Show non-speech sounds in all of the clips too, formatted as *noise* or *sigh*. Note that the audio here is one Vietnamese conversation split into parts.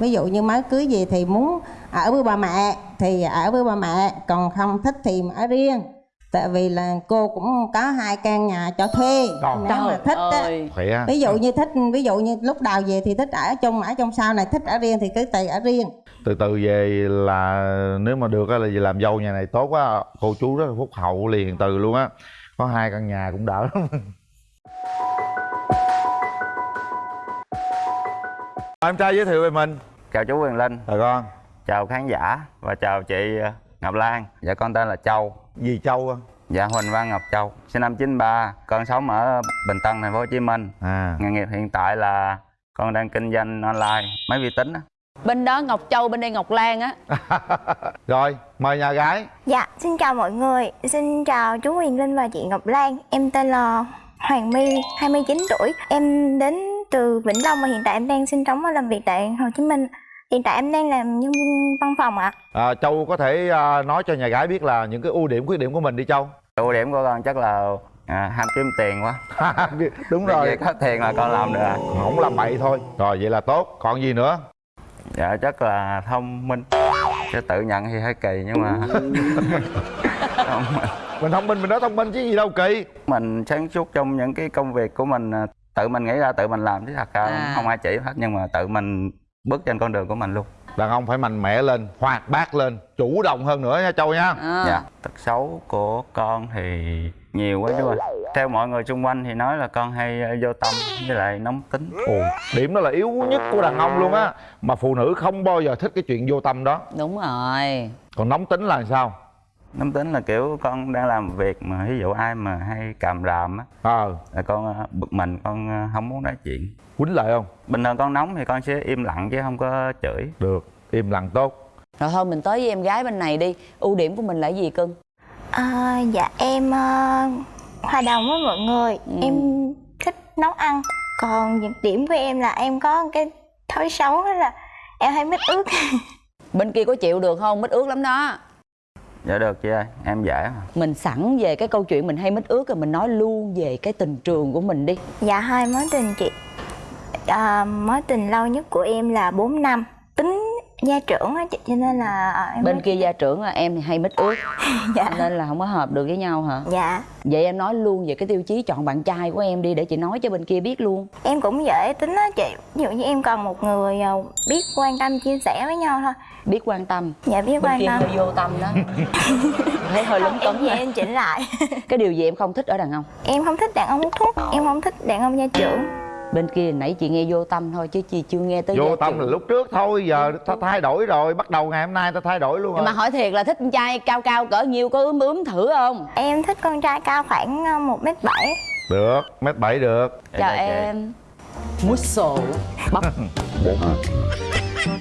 ví dụ như mới cưới gì thì muốn ở với bà mẹ thì ở với bà mẹ còn không thích thì ở riêng. Tại vì là cô cũng có hai căn nhà cho thuê nếu mà thích á. ơi. Ví dụ như thích ví dụ như lúc đầu về thì thích ở chung ở chung sau này thích ở riêng thì cứ tùy ở riêng. Từ từ về là nếu mà được á là về làm dâu nhà này tốt quá. Cô chú rất là phúc hậu liền từ luôn á. Có hai căn nhà cũng đỡ lắm. *laughs* Em trai giới thiệu về mình chào chú Quyền Linh chào con chào khán giả và chào chị ờ, Ngọc Lan dạ con tên là Châu gì châu á dạ Huỳnh Văn Ngọc Châu sinh năm 93 con sống ở Bình Tân thành phố Hồ Chí Minh à nghề nghiệp hiện tại là con đang kinh doanh online máy vi tính á. bên đó ngọc châu bên đây ngọc lan á *laughs* rồi mời nhà gái Dạ, xin chào mọi người. Xin chào chú Huyền Linh và chị Ngọc Lan. Em tên là Hoàng My, 29 tuổi. Em đến từ Vĩnh Long và hiện tại em đang sinh sống và làm việc tại Hồ Chí Minh. Hiện tại em đang làm nhân viên văn phòng ạ. à, châu có thể à, nói cho nhà gái biết là những cái ưu điểm khuyết điểm của mình đi châu. Ưu điểm của con chắc là à, ham kiếm tiền quá. *laughs* Đúng rồi. gì có tiền là con làm được à. không làm bậy thôi. Rồi vậy là tốt. Còn gì nữa? Dạ chắc là thông minh. Chứ tự nhận thì hơi kỳ nhưng mà *laughs* mình thông minh mình nói thông minh chứ gì đâu kỳ. Mình sáng suốt trong những cái công việc của mình à, tự mình nghĩ ra tự mình làm chứ thật ra À. không ai chỉ hết nhưng mà tự mình bước trên con đường của mình luôn. Đàn ông phải mạnh mẽ lên hoạt bát lên chủ động hơn nữa nha châu nha. À. dạ. Tật xấu của con thì nhiều quá chú ơi. Theo mọi người xung quanh thì nói là con hay ờ, vô tâm với lại nóng tính. Ồ điểm đó là yếu nhất của đàn ông luôn á. Mà phụ nữ không bao giờ thích cái chuyện vô tâm đó. Đúng rồi. Còn nóng tính là sao nóng tính là kiểu con đang làm việc mà ví dụ ai mà hay càm ràm á ờ. là con ờ, bực mình con ờ, không muốn nói chuyện. Quýnh lại không? Bình thường con nóng thì con sẽ im lặng chứ không có chửi. Được im lặng tốt. Rồi thôi mình tới với em gái bên này đi. Ưu điểm của mình là gì cưng? À, dạ, em ờ, hòa đồng với mọi người. Ừ. Em thích nấu ăn. Còn nhược điểm của em là em có cái thói xấu đó là em hay mít ướt. *laughs* bên kia có chịu được không? Mít ướt lắm đó dạ được chị ơi em dễ mà. Mình sẵn về cái câu chuyện mình hay mít ướt rồi mình nói luôn về cái tình trường của mình đi. Dạ hai mối tình chị. À, Mối tình lâu nhất của em là 4 năm. Tính gia trưởng á chị cho nên là à, em bên mới- kia gia trưởng là em thì hay mít ướt *laughs* Dạ. Nên là không có hợp được với nhau hả? Dạ. Vậy em nói luôn về cái tiêu chí chọn bạn trai của em đi để chị nói cho bên kia biết luôn. Em cũng dễ tính á chị. Ví dụ như em cần một người à, biết quan tâm chia sẻ với nhau thôi. Biết quan tâm. Dạ biết bên quan kia tâm. hơi vô tâm đó. *laughs* Thấy hơi lúng túng rồi. em chỉnh lại. Cái điều gì em không thích ở đàn ông? Em không thích đàn ông hút thuốc Em không thích đàn ông gia trưởng bên kia nãy chị nghe vô tâm thôi chứ chị chưa nghe tới vô tâm trưởng. là lúc trước thôi giờ ta thay đổi rồi bắt đầu ngày hôm nay ta thay đổi luôn rồi mà hỏi thiệt là thích con trai cao cao cỡ nhiêu có ướm ướm thử không? Em thích con trai cao khoảng à, 1m7 được mét bảy được. Dạ, chào dạ, em. Muscle bắp. *laughs*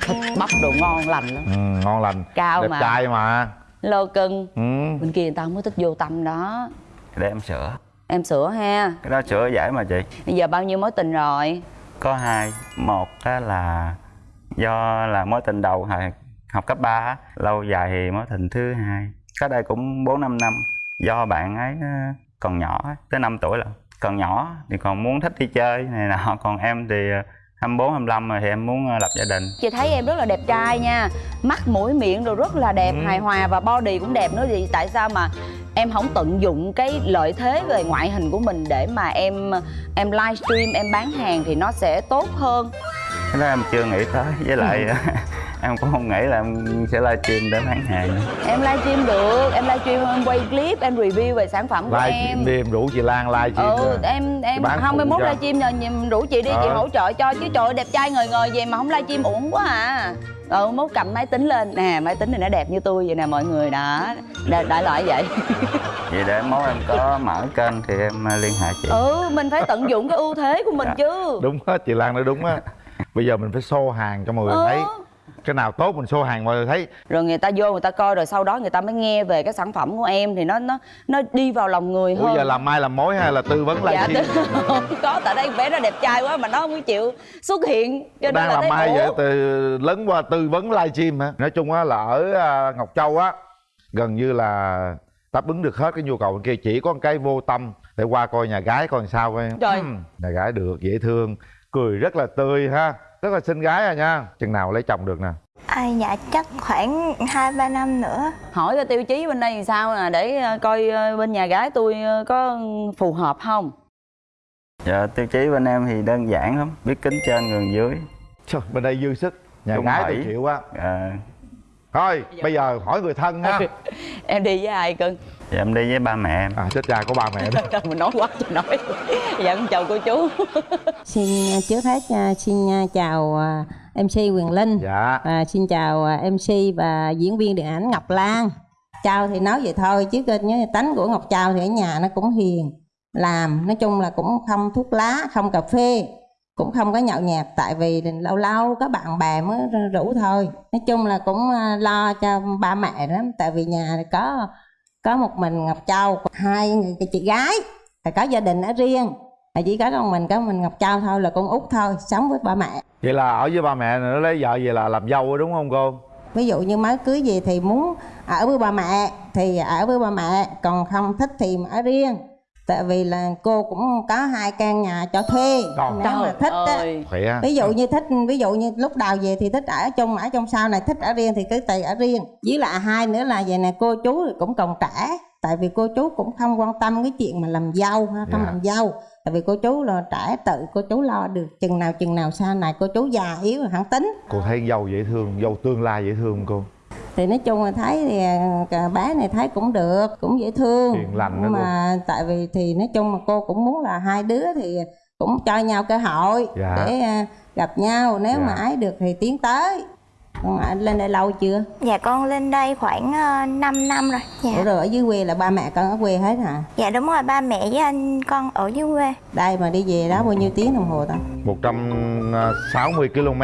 Thịt bắp đồ ngon lành lắm. Ừ, ngon lành. Cao đẹp mà. trai mà. Lô cưng. Ừ. bên kia người ta không có thích vô tâm đó. Để em sửa em sửa ha. Cái đó sửa dễ mà chị. Bây giờ bao nhiêu mối tình rồi? Có hai. Một á là do là mối tình đầu hồi học cấp 3 lâu dài thì mối tình thứ hai. Cách đây cũng bốn năm năm. Do bạn ấy ờ, còn nhỏ tới 5 tuổi rồi còn nhỏ thì còn muốn thích đi chơi này nọ. Còn em thì ờ, 24, 25 rồi thì em muốn ờ, lập gia đình. Chị thấy em rất là đẹp trai nha. Mắt mũi miệng rồi rất là đẹp Ừ. hài hòa và body cũng đẹp nữa. Thì tại sao mà em không tận dụng cái lợi thế về ngoại hình của mình để mà em em livestream em bán hàng thì nó sẽ tốt hơn cái đó em chưa nghĩ tới với lại *laughs* em cũng không nghĩ là em sẽ livestream để bán hàng em livestream được em livestream em quay clip em review về sản phẩm của like em. stream đi em rủ chị Lan like stream ừ rồi. em em phụ mươi mốt livestream rồi nhìn rủ chị đi chị Ờ. hỗ trợ cho chứ trời ơi, đẹp trai ngời ngời vậy mà không livestream uổng quá à. Ừ mốt cầm máy tính lên. Nè máy tính này nó đẹp như tôi vậy nè mọi người đó. Đại, đại loại vậy. *laughs* Vậy để mốt em có mở kênh thì em ờ, liên hệ chị. Ừ mình phải tận dụng cái ưu thế của mình Dạ. chứ. Đúng á chị Lan nói đúng á *laughs* bây giờ mình phải show hàng cho mọi người Ừ. thấy. Cái nào tốt mình show hàng mọi người thấy. Rồi người ta vô người ta coi rồi sau đó người ta mới nghe về cái sản phẩm của em thì nó nó nó đi vào lòng người ủa hơn. giờ làm mai làm mối hay là tư vấn dạ livestream tức- *laughs* không có tại đây bé nó đẹp trai quá mà nó không có chịu xuất hiện cho nên đang là làm thấy mai vậy? Từ lấn qua tư vấn livestream hả? Nói chung á là ở à, ngọc châu á gần như là đáp ứng được hết cái nhu cầu bên kia. Chỉ có một cái vô tâm để qua coi nhà gái coi làm sao coi Trời. Ừm, nhà gái được dễ thương cười rất là tươi ha rất là xinh gái à nha. Chừng nào lấy chồng được nè. À, dạ chắc khoảng hai ba năm nữa. Hỏi cái tiêu chí bên đây làm sao nè để ờ, coi ờ, bên nhà gái tôi ờ, có phù hợp không? Dạ tiêu chí bên em thì đơn giản lắm biết kính trên gần dưới. Trời, bên đây dư sức nhà Trung gái Thủy. tôi chịu á à, thôi bây giờ hỏi người thân ha. *laughs* Em đi với ai cưng dạ em đi với ba mẹ em. À chết cha có ba mẹ đó *laughs* mình nói quá trời nói. Dạ con chào cô chú. *laughs* Xin à, trước hết à, xin à, chào MC Quyền Linh. Dạ. Và xin chào MC và diễn viên điện ảnh Ngọc Lan. Chào thì nói vậy thôi chứ nhớ tánh của Ngọc Chào thì ở nhà nó cũng hiền. Làm nói chung là cũng không thuốc lá không cà phê cũng không có nhậu nhẹt tại vì lâu lâu có bạn bè mới rủ thôi. Nói chung là cũng lo cho ba mẹ lắm tại vì nhà có có một mình Ngọc Châu hai người chị gái là có gia đình ở riêng. Là chỉ có con mình có mình Ngọc Châu thôi là con út thôi sống với ba mẹ. Vậy là ở với ba mẹ nó lấy vợ về là làm dâu đúng không cô? Ví dụ như mới cưới gì thì muốn ở với ba mẹ thì ở với ba mẹ còn không thích thì ở riêng tại vì là cô cũng có hai căn nhà cho thuê Trời nếu mà thích á. ơi. Khỏe ví dụ như thích ví dụ như lúc đầu về thì thích ở chung ở trong sau này thích ở riêng thì cứ tùy ở riêng. Với lại hai nữa là vậy nè cô chú thì cũng còn trẻ tại vì cô chú cũng không quan tâm cái chuyện mà làm dâu ha không Dạ. làm dâu. Tại vì cô chú là trẻ tự cô chú lo được chừng nào chừng nào sau này cô chú già yếu rồi hẳn tính. Cô thấy dâu dễ thương dâu tương lai dễ thương không cô thì nói chung là thấy thì à, bé này thấy cũng được cũng dễ thương. Hiền lành nhưng mà tại vì thì nói chung là cô cũng muốn là hai đứa thì cũng cho nhau cơ hội Dạ. để à, gặp nhau. Nếu Dạ. mà ái được thì tiến tới. Còn anh lên đây lâu chưa? Dạ con lên đây khoảng uh, 5 năm rồi. Ủa dạ rồi ở dưới quê là ba mẹ con ở quê hết hả? Dạ đúng rồi ba mẹ với anh con ở dưới quê. Đây mà đi về đó bao nhiêu tiếng đồng hồ ta? 160 km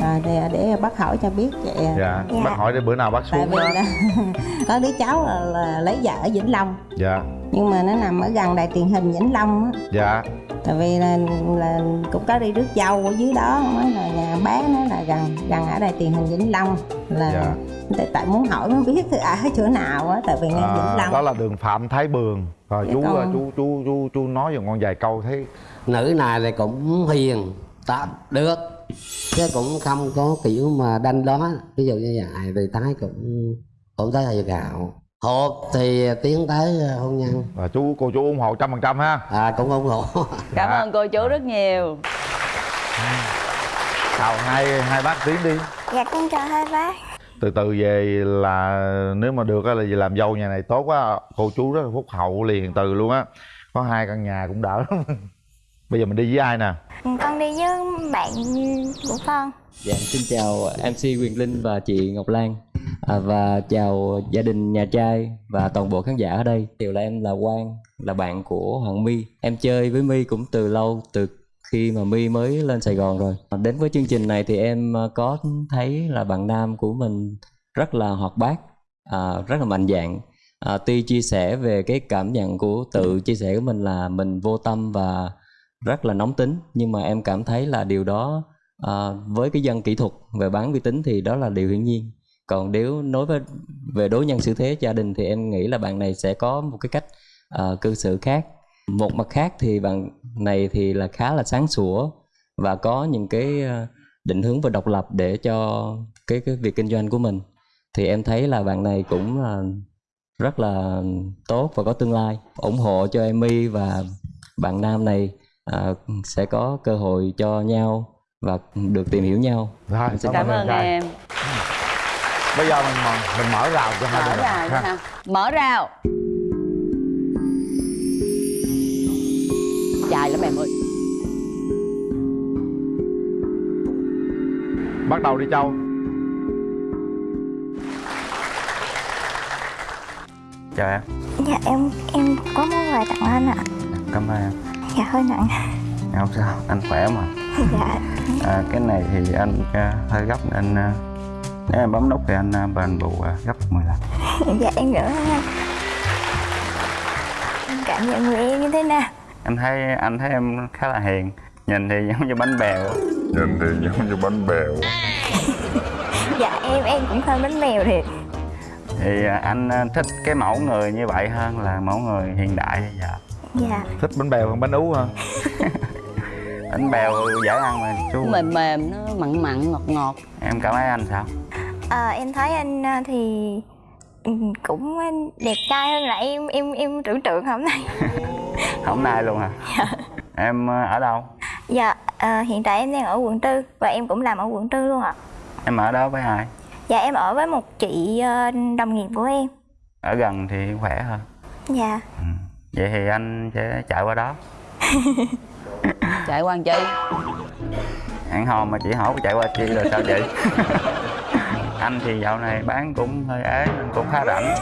à, để, để bác hỏi cho biết vậy à. dạ Dạ. bác hỏi để bữa nào bác tại xuống vì đó. là *laughs* có đứa cháu là, là lấy vợ ở vĩnh long. Dạ. Nhưng mà nó nằm ở gần đài truyền hình vĩnh long á. Dạ. Tại vì là, là cũng có đi rước dâu ở dưới đó mới là nhà bé nó là gần gần ở đài truyền hình vĩnh long. Là Dạ. tại, tại muốn hỏi mới biết thì ở chỗ nào á tại vì nghe vĩnh à, long. đó là đường phạm thái bường. Rồi Dạ chú con. chú chú chú chú nói vào ngon vài câu thấy. Nữ này thì cũng hiền ta được chứ cũng không có kiểu mà đanh đó. Ví dụ như vậy thì thái cũng cũng tới hơi gạo. Hộp thì tiến tới hôn nhân. Và chú cô chú ủng hộ trăm phần trăm ha. À cũng ủng hộ. *laughs* Cảm Dạ. ơn cô chú rất nhiều. Chào hai hai bác tiến đi. Dạ con chào hai bác. Từ từ về là nếu mà được á là về làm dâu nhà này tốt quá. Cô chú rất là phúc hậu liền từ luôn á. Có hai căn nhà cũng đỡ lắm *laughs* bây giờ mình đi với ai nè? Con đi với bạn của con Dạ, xin chào MC Quyền Linh và chị Ngọc Lan. À, Và chào gia đình nhà trai và toàn bộ khán giả ở đây. Điều là em là Quang, là bạn của Hoàng My. Em chơi với My cũng từ lâu, từ khi mà My mới lên Sài Gòn rồi. À, Đến với chương trình này thì em à, có thấy là bạn nam của mình rất là hoạt bát, à, rất là mạnh dạn à, Tuy chia sẻ về cái cảm nhận của tự chia sẻ của mình là mình vô tâm và rất là nóng tính Nhưng mà em cảm thấy là điều đó À, với cái dân kỹ thuật về bán vi tính thì đó là điều hiển nhiên. Còn nếu nói với về đối nhân xử thế gia đình thì em nghĩ là bạn này sẽ có một cái cách à, cư xử khác. Một mặt khác thì bạn này thì là khá là sáng sủa và có những cái à, định hướng và độc lập để cho cái cái việc kinh doanh của mình. Thì em thấy là bạn này cũng là rất là tốt và có tương lai ủng hộ cho em My và bạn nam này à, sẽ có cơ hội cho nhau và được tìm hiểu nhau. Rồi Xin cảm ơn trai. em. bây giờ mình mở, mình mở rào cho hai mở bên rào ha. cho nào? Mở rào. Dài lắm em ơi. Bắt đầu đi châu. Chào em. Dạ em em có món quà tặng anh ạ. Cảm ơn em dạ hơi nặng không sao anh khỏe mà. *laughs* Dạ. À, cái này thì anh à, hơi gấp nên anh à, nếu em bấm nút thì anh à, bền bù à, gấp 10 lần. *laughs* Dạ em nữa. Anh cảm nhận người em như thế nào? Anh thấy anh thấy em khá là hiền nhìn thì giống như bánh bèo. Nhìn thì giống như bánh bèo. *laughs* Dạ em em cũng hơi bánh mèo thiệt. Thì anh thích cái mẫu người như vậy hơn là mẫu người hiện đại bây giờ dạ. Thích bánh bèo hơn bánh ú hả? *laughs* Bánh bèo dễ ăn mà chú. Mềm mềm nó mặn mặn ngọt ngọt. Em cảm thấy anh sao? Ờ, em thấy anh à, thì ừ, cũng đẹp trai hơn là em em em tưởng tượng hôm nay. *laughs* Hôm nay luôn hả? Em ờ, ở đâu? Dạ ờ, hiện tại em đang ở quận tư và em cũng làm ở quận tư luôn ạ. Em ở đó với ai? Dạ em ở với một chị ờ, đồng nghiệp của em. Ở gần thì khỏe hơn dạ vậy thì anh sẽ chạy qua đó. *laughs* Chạy qua làm chi? Hẹn hò mà chị hỏi chạy qua chi rồi sao vậy? *laughs* Anh thì dạo này bán cũng hơi ế nên cũng khá rảnh.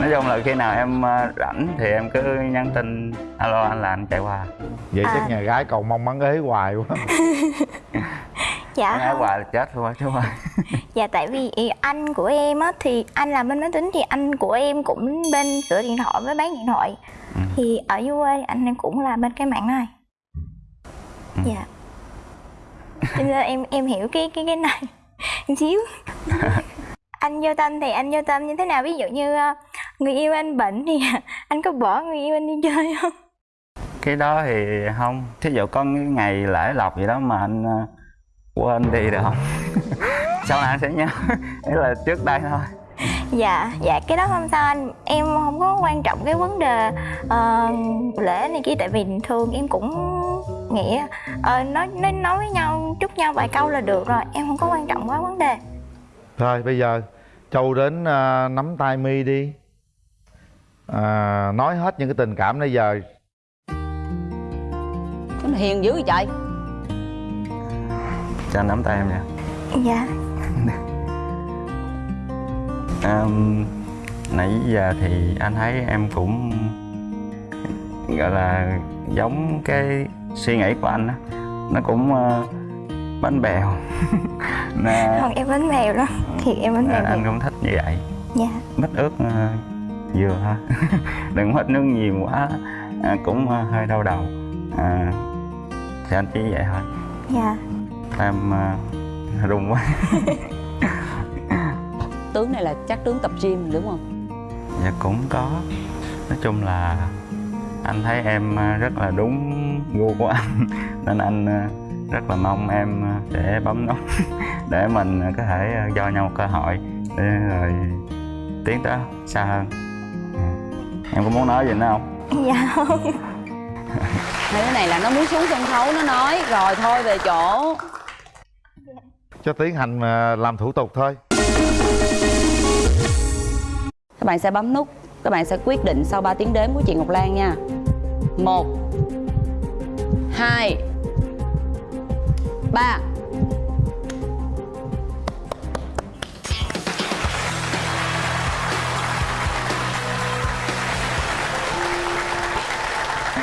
Nói chung là khi nào em ờ, rảnh thì em cứ nhắn tin alo anh là anh chạy qua. Vậy chắc À. nhà gái cầu mong mắn ế hoài quá *laughs* dạ ế không. hoài là chết luôn á chú ơi *laughs* dạ tại vì anh của em á thì anh làm bên máy tính thì anh của em cũng bên sửa điện thoại với bán điện thoại. Ừ. thì ở dưới quê anh em cũng là bên cái mạng này. Ừ. dạ. Cho nên em em hiểu cái cái cái này một *laughs* xíu. *laughs* Anh vô tâm thì anh vô tâm như thế nào? Ví dụ như ờ, người yêu anh bệnh thì anh có bỏ người yêu anh đi chơi không? Cái đó thì không. Thí dụ có cái ngày lễ lộc gì đó mà anh ờ, quên đi được không? *laughs* Sau này anh sẽ nhớ. *laughs* Ý là trước đây thôi. Dạ dạ cái đó không sao anh. Em không có quan trọng cái vấn đề ờ, lễ này kia tại vì thường em cũng nghĩ ờ, nói nói nói với nhau chúc nhau vài câu là được rồi. Em không có quan trọng quá vấn đề. Thôi bây giờ châu đến à, nắm tay mi đi. À, nói hết những cái tình cảm nãy giờ. Hiền dữ vậy trời cho anh nắm tay em nha. Dạ. *laughs* Ờm, nãy giờ thì anh thấy em cũng gọi là giống cái suy nghĩ của anh á. Nó cũng ờ, bánh bèo. *laughs* Nè không em bánh mèo đó. Thiệt em bánh mèo anh thiệt. cũng thích như vậy. Dạ. Mít ướt ờ, vừa thôi *laughs* đừng hết nước nhiều quá à, cũng ờ, hơi đau đầu. À, thì anh chỉ vậy thôi. Dạ em ờ, run quá. *laughs* Tướng này là chắc tướng tập gym đúng không? Dạ cũng có. Nói chung là anh thấy em ờ, rất là đúng gu của anh. *laughs* Nên anh ờ, rất là mong em sẽ bấm nút *laughs* để mình có thể cho nhau một cơ hội để rồi tiến tới xa hơn. Ừ. em có muốn nói gì nữa không? Dạ không. Hai đứa này là nó muốn xuống sân khấu nó nói. Rồi thôi về chỗ cho tiến hành à, làm thủ tục thôi. Các bạn sẽ bấm nút các bạn sẽ quyết định sau 3 tiếng đếm của chị Ngọc Lan nha. Một hai ba.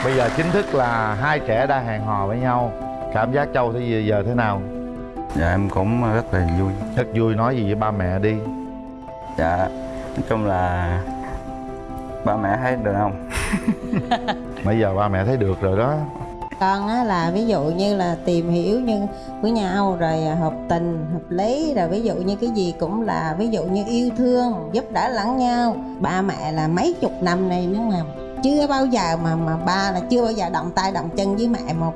Bây giờ chính thức là hai trẻ đã hẹn hò với nhau. Cảm giác châu thì giờ thế nào dạ em cũng rất là vui. Rất vui nói gì với ba mẹ đi. Dạ nói chung là ba mẹ thấy được không? *laughs* Bây giờ ba mẹ thấy được rồi đó. Con á là ví dụ như là tìm hiểu như với nhau rồi hợp tình hợp lý. Rồi ví dụ như cái gì cũng là ví dụ như yêu thương giúp đỡ lẫn nhau. Ba mẹ là mấy chục năm nay nếu mà chưa bao giờ mà mà ba là chưa bao giờ động tay động chân với mẹ một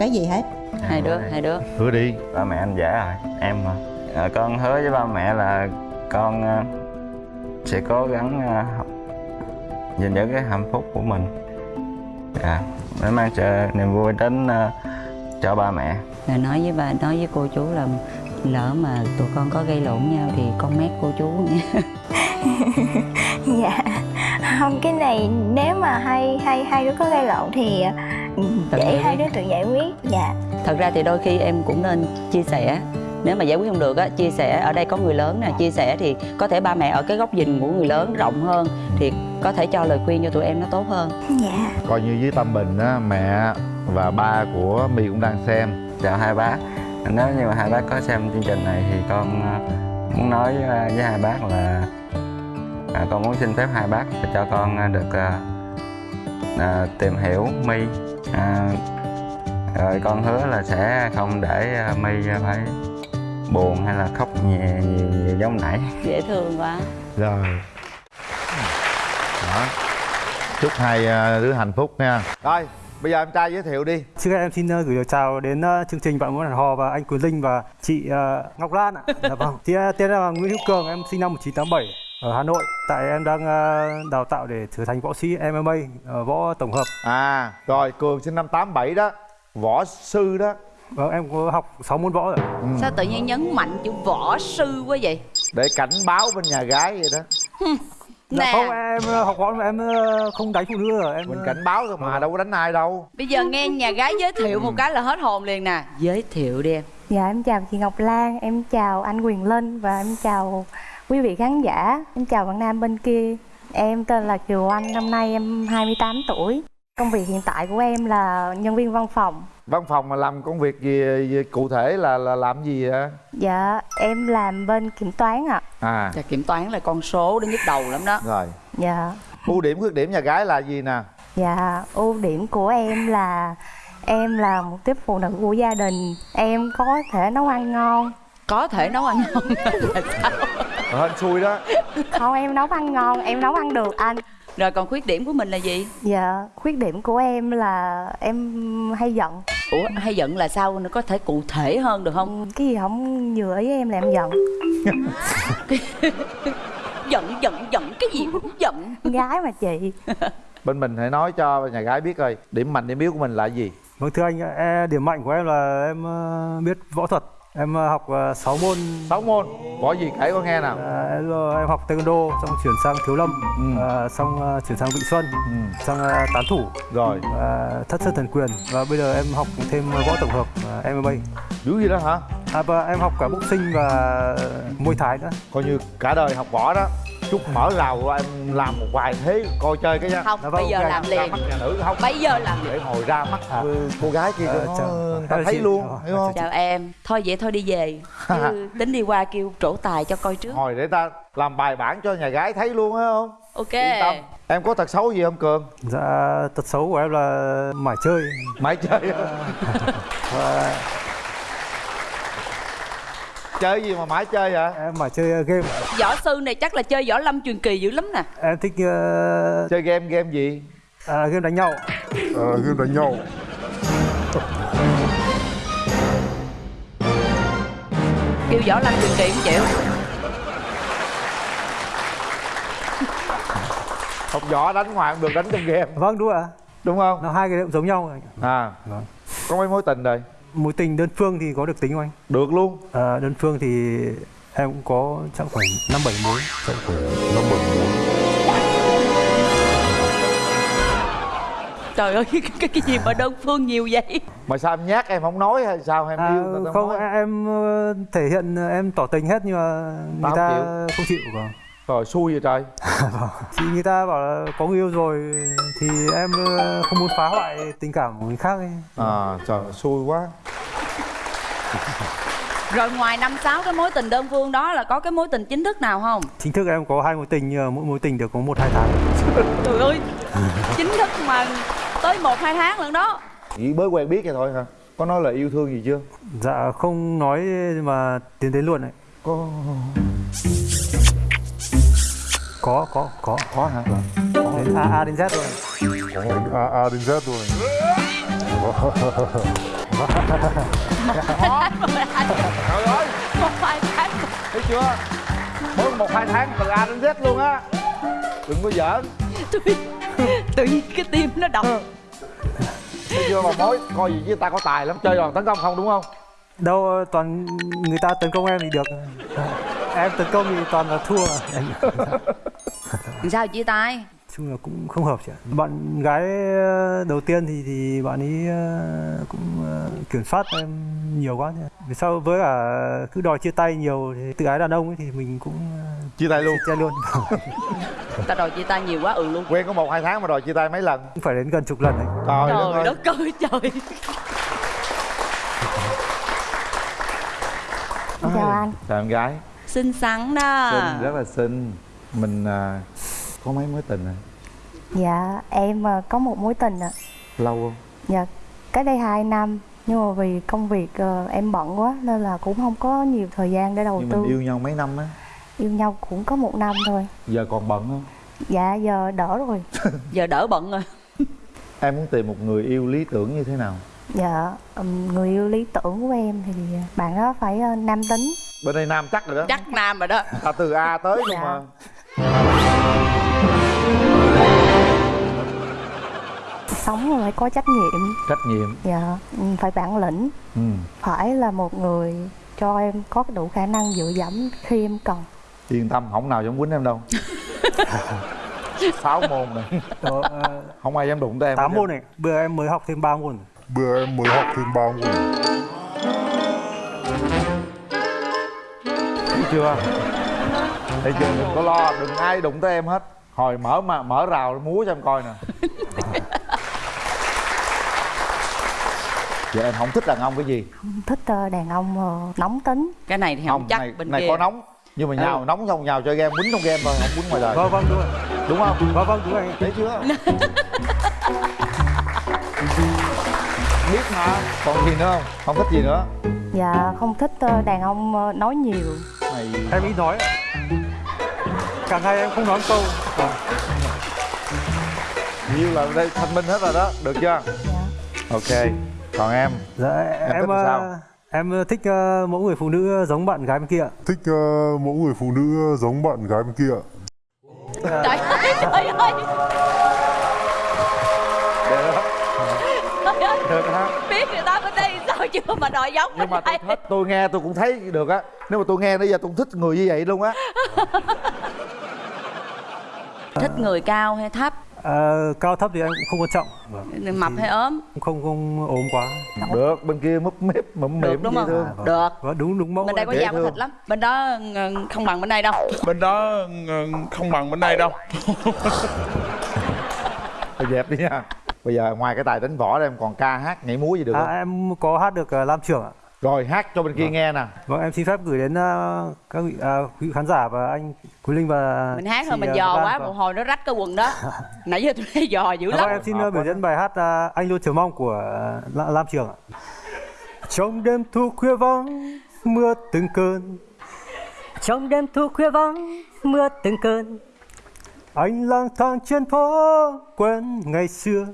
cái gì hết. Hai đứa hai đứa. hứa đi. Ba mẹ anh dễ rồi em mà à, con hứa với ba mẹ là con à, sẽ cố gắng à, học gìn giữ cái hạnh phúc của mình. Dạ. Để mang chờ niềm vui đến à, cho ba mẹ. Rồi nói với bà nói với cô chú là lỡ mà tụi con có gây lộn nhau thì con mét cô chú nha. *laughs* Dạ. Không cái này nếu mà hai hai hai đứa có gây lộn thì Tự để hai đứa tự giải quyết dạ. Thật ra thì đôi khi em cũng nên chia sẻ. Nếu mà giải quyết không được á chia sẻ ở đây có người lớn nè chia sẻ thì có thể ba mẹ ở cái góc nhìn của người lớn rộng hơn thì có thể cho lời khuyên cho tụi em nó tốt hơn. Dạ. Coi như với tâm bình á mẹ và ba của my cũng đang xem. Chào hai bác. Nếu như mà hai bác có xem chương trình này thì con à, muốn nói à, với hai bác là à, con muốn xin phép hai bác cho con à, được à, à, tìm hiểu my à, rồi con hứa là sẽ không để à, my phải buồn hay là khóc nhè nhiều, nhiều giống nãy. Dễ thương quá. Rồi. Đó. Chúc hai à, đứa hạnh phúc nha. Rồi bây giờ em trai giới thiệu đi. Trước hết em xin ờ, gửi lời chào đến chương trình Bạn muốn hẹn hò và anh Quyền Linh và chị Ngọc Lan ạ. *laughs* Dạ vâng. Thì tên là Nguyễn Hữu Cường, em sinh năm 1987 ở Hà Nội. Tại em đang ờ, đào tạo để trở thành võ sĩ MMA, ờ, võ tổng hợp. à rồi cường sinh năm 87 đó võ sư đó Vâng, em có học 6 môn võ rồi. sao tự nhiên nhấn mạnh chữ võ sư quá vậy để cảnh báo bên nhà gái vậy đó Dạ nè không, em ờ, học võ mà em không đánh phụ nữ rồi. Em mình cảnh báo thôi mà đâu có đánh ai đâu bây giờ nghe nhà gái giới thiệu một cái là hết hồn liền nè giới thiệu đi em Dạ em chào chị Ngọc Lan, em chào anh Quyền Linh và em chào quý vị khán giả. Em chào bạn nam bên kia. Em tên là Kiều Anh, năm nay em 28 tuổi. Công việc hiện tại của em là nhân viên văn phòng. văn phòng mà làm công việc gì, gì cụ thể là là làm gì vậy Dạ em làm bên kiểm toán ạ. à Chà, kiểm toán là con số đến nhức đầu lắm đó rồi Dạ. ưu điểm khuyết điểm nhà gái là gì nè Dạ, ưu điểm của em là em là một tiếp phụ nữ của gia đình. Em có thể nấu ăn ngon. Có thể nấu ăn ngon là sao hên xui đó Không em nấu ăn ngon, em nấu ăn được anh. rồi còn khuyết điểm của mình là gì Dạ, khuyết điểm của em là em hay giận. ủa hay giận là sao nó có thể cụ thể hơn được không Cái gì không vừa ý em là em giận. *laughs* giận giận giận cái gì cũng giận gái mà chị. *laughs* bên mình hãy nói cho nhà gái biết coi điểm mạnh điểm yếu của mình là gì Vâng thưa anh, e, điểm mạnh của em là em ờ, biết võ thuật. Em học 6 môn. 6 môn võ gì kể con nghe nào À, em, em học taekwondo, xong chuyển sang thiếu lâm, Ừ. à, xong ờ, chuyển sang vị xuân, ừ. sang ờ, tán thủ, rồi và thất sơn thần quyền và bây giờ em học thêm võ tổng hợp uh, MMA. dữ gì đó hả À, và em học cả boxing và môi thái nữa. coi như cả đời học võ đó chút mở rào em làm một vài thế coi chơi cái nha. Không Dạ vâng, bây giờ làm ra liền. mắt nhà nữ không? Bây giờ làm để hồi ra mắt ừ, cô gái kia Ờ, nó người ta thấy chị. luôn Ờ, hiểu không? Chào em. Thôi vậy thôi đi về. *laughs* Chứ tính đi qua kêu trổ tài cho coi trước. Hồi để ta làm bài bản cho nhà gái thấy luôn á không? Ok. Yên tâm. Em có tật xấu gì không cường? Dạ, tật xấu của em là mải chơi. Mãi chơi. Và *laughs* chơi gì mà mãi chơi vậy em mải chơi ờ, game. võ sư này chắc là chơi võ lâm truyền kỳ dữ lắm nè Em thích ờ, chơi game game gì à, game đánh nhau. Ờ, game đánh nhau kêu võ lâm truyền kỳ không chịu học võ đánh ngoài không được đánh trong game Vâng đúng ạ. đúng không Nó hai cái đều giống nhau. à Vâng. có mấy mối tình rồi Mối tình đơn phương thì có được tính không anh? được luôn À, đơn phương thì em cũng có chắc khoảng năm bảy mối. Chắc khoảng năm bảy mối trời ơi *laughs* cái, cái, cái gì mà đơn phương nhiều vậy mà sao em nhát em không nói hay sao em À, yêu ta không nói em ờ, thể hiện ờ, em tỏ tình hết nhưng mà người không ta chịu. không chịu vâng. Rồi xui vậy trời. *laughs* Thì người ta bảo là có người yêu rồi thì em ờ, không muốn phá hoại tình cảm của người khác ấy. à trời xui quá. Rồi ngoài năm sáu cái mối tình đơn phương đó là có cái mối tình chính thức nào không? Chính thức em có hai mối tình nhưng mỗi mối tình được có một hai tháng. *laughs* trời ơi chính thức mà tới một hai tháng lần đó. Chỉ mới quen biết vậy thôi hả? Có nói là yêu thương gì chưa? Dạ không nói mà tiến đến luôn đấy. có Có có có có hả? Đến A A đến Z rồi. Ồ, A, A đến Z rồi. Trời ơi một hai tháng thấy chưa? Mới một hai tháng từ A đến Z luôn á. Đừng có giỡn. Tự, tự nhiên cái tim nó đập. Thấy chưa mà mối coi gì chứ ta có tài lắm. Chơi đòn tấn công không đúng không? Đâu toàn người ta tấn công em thì được. Em tấn công thì toàn là thua. *laughs* *laughs* sao chia tay chung là cũng không hợp chị ạ. Bạn gái ờ, đầu tiên thì thì bạn ấy ờ, cũng ờ, kiểm soát em nhiều quá. Vì sao với cả cứ đòi chia tay nhiều thì tự ái đàn ông ấy thì mình cũng chia tay luôn chia tay luôn. *laughs* ta đòi chia tay nhiều quá ừ luôn quen có một hai tháng mà đòi chia tay mấy lần cũng phải đến gần chục lần đấy. trời, đất trời ơi. đất ơi trời Chào anh. chào em gái xinh xắn đó xinh rất là xinh mình à, có mấy mối tình rồi Dạ em ờ, có một mối tình ạ. lâu không Dạ cách đây 2 năm nhưng mà vì công việc ờ, em bận quá nên là cũng không có nhiều thời gian để đầu nhưng tư. mình yêu nhau mấy năm á yêu nhau cũng có một năm thôi. giờ còn bận không Dạ giờ đỡ rồi. *laughs* giờ đỡ bận rồi em muốn tìm một người yêu lý tưởng như thế nào Dạ, người yêu lý tưởng của em thì bạn đó phải ờ, nam tính bên đây nam chắc rồi đó chắc nam rồi đó ta từ a tới luôn Dạ. mà Sống phải có trách nhiệm. Trách nhiệm. Dạ, ừm, phải bản lĩnh. Ừ. Phải là một người cho em có đủ khả năng dựa dẫm khi em cần. Yên tâm không nào dám quýnh em đâu. Sáu môn này. Đó, không ai dám đụng tới em 8 hết môn này, bữa em mới học thêm 3 môn. Bữa em mới học thêm 3 môn. Thấy chưa thấy chưa đừng có lo đừng ai đụng tới em hết. Hồi mở mà mở rào múa cho em coi nè. *laughs* Vậy em không thích đàn ông cái gì? Thích ờ, đàn ông ờ, nóng tính. Cái này thì không, chắc này, bên này kia. có nóng nhưng mà nhào Ừ. nóng xong nhào chơi game quýnh trong game thôi không quýnh ngoài đời. Vâng vâng đúng rồi. Đúng không? Vâng vâng đúng rồi. Thấy chưa? *laughs* Biết mà còn gì nữa không? Không thích gì nữa. Dạ, không thích ờ, đàn ông nói nhiều. Này Em ít nói Cả ngày em không nói câu. Vâng. nhiều là đây thanh minh hết rồi đó. Được chưa? Dạ ok. Còn em? Dạ thích em làm ờ, sao? em thích ờ, mẫu người phụ nữ giống bạn gái bên kia. Thích ờ, mẫu người phụ nữ giống bạn gái bên kia trời ơi trời ơi. Được đó biết người ta bên đây sao chưa mà đòi giống nhưng mà tôi thích tôi nghe tôi cũng thấy được á. Nếu mà tôi nghe nãy giờ tôi cũng thích người như vậy luôn á *laughs* thích người cao hay thấp? Ờ, cao thấp thì em cũng không quan trọng. Vâng. mập hay ốm? không không ốm quá. Được bên kia múp mếp mụm được mỉm đúng không? thương được. Vâng, đúng đúng mẫu bên đây có dễ da có thịt lắm. Bên đó ừ, không bằng bên đây đâu. *laughs* Bên đó ừ, không bằng bên đây đâu. *laughs* Thôi dẹp đi nha. Bây giờ ngoài cái tài đánh võ ra em còn ca hát nhảy múa gì được à, không? em có hát được uh, lam trưởng ạ rồi hát cho bên kia nghe nè vâng em xin phép gửi đến ờ, các vị quý khán giả và anh Quý Linh và mình hát thôi mình ờ, dò quá Vâng. một hồi nó rách cái quần đó. *laughs* Nãy giờ tôi thấy dò dữ Vâng, lắm. em xin uh, biểu diễn bài hát uh, Anh luôn chờ mong của uh, La- Lam Trường ạ. Trong đêm thu khuya vắng, mưa từng cơn. Trong đêm thu khuya vắng, mưa từng cơn. Anh lang thang trên phố quen ngày xưa.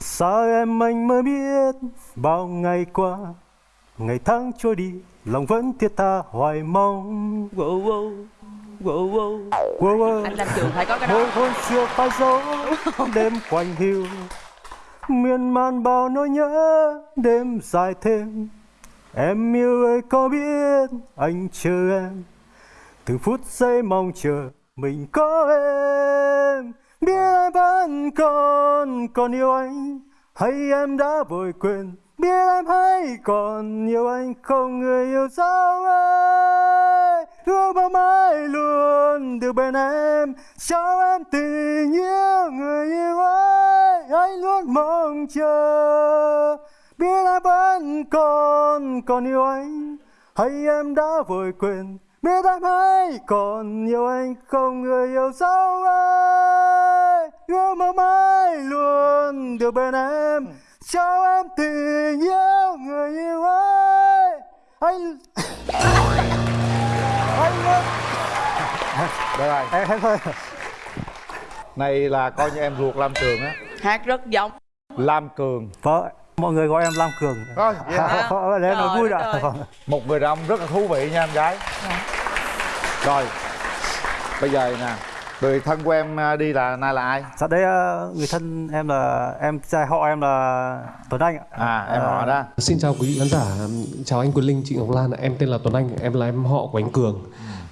Sao em anh mới biết bao ngày qua Ngày tháng trôi đi, lòng vẫn thiết tha hoài mong. Wow, wow, wow, wow. Wow, wow. anh làm trường phải có cái đó. Hôn hôn xưa phai dấu *laughs* đêm quanh hiu. Miên man bao nỗi nhớ đêm dài thêm. Em yêu ơi có biết anh chờ em. Từng phút giây mong chờ mình có em. Biết em vẫn còn còn yêu anh hay em đã vội quên biết em hay còn yêu anh không, người yêu sao ơi. Ước mong mãi luôn được bên em. Cho em tình yêu người yêu ơi? Anh luôn mong chờ. Biết em vẫn còn còn yêu anh. Hay em đã vội quên? Biết em hay còn yêu anh không, người yêu sao ơi. Ước mong mãi luôn được bên em cho em tình yêu người yêu ơi. Anh anh luôn được rồi. Em hết thôi này là coi như em ruột lam trường á. Hát rất giống. Lam cường. Vâng. Mọi người gọi em lam cường. Thôi, vậy hả? Để Trời vui ơi. Vâng. một người đàn ông rất là thú vị nha em gái. Rồi. Bây giờ nè người thân của em à, đi là nay là ai Dạ đây ờ, người thân em là em trai họ em là Tuấn Anh ạ. à em họ đó Xin chào quý vị khán giả, chào anh Quyền Linh, chị Ngọc Lan, ạ. em tên là Tuấn Anh, em là em họ của anh Cường.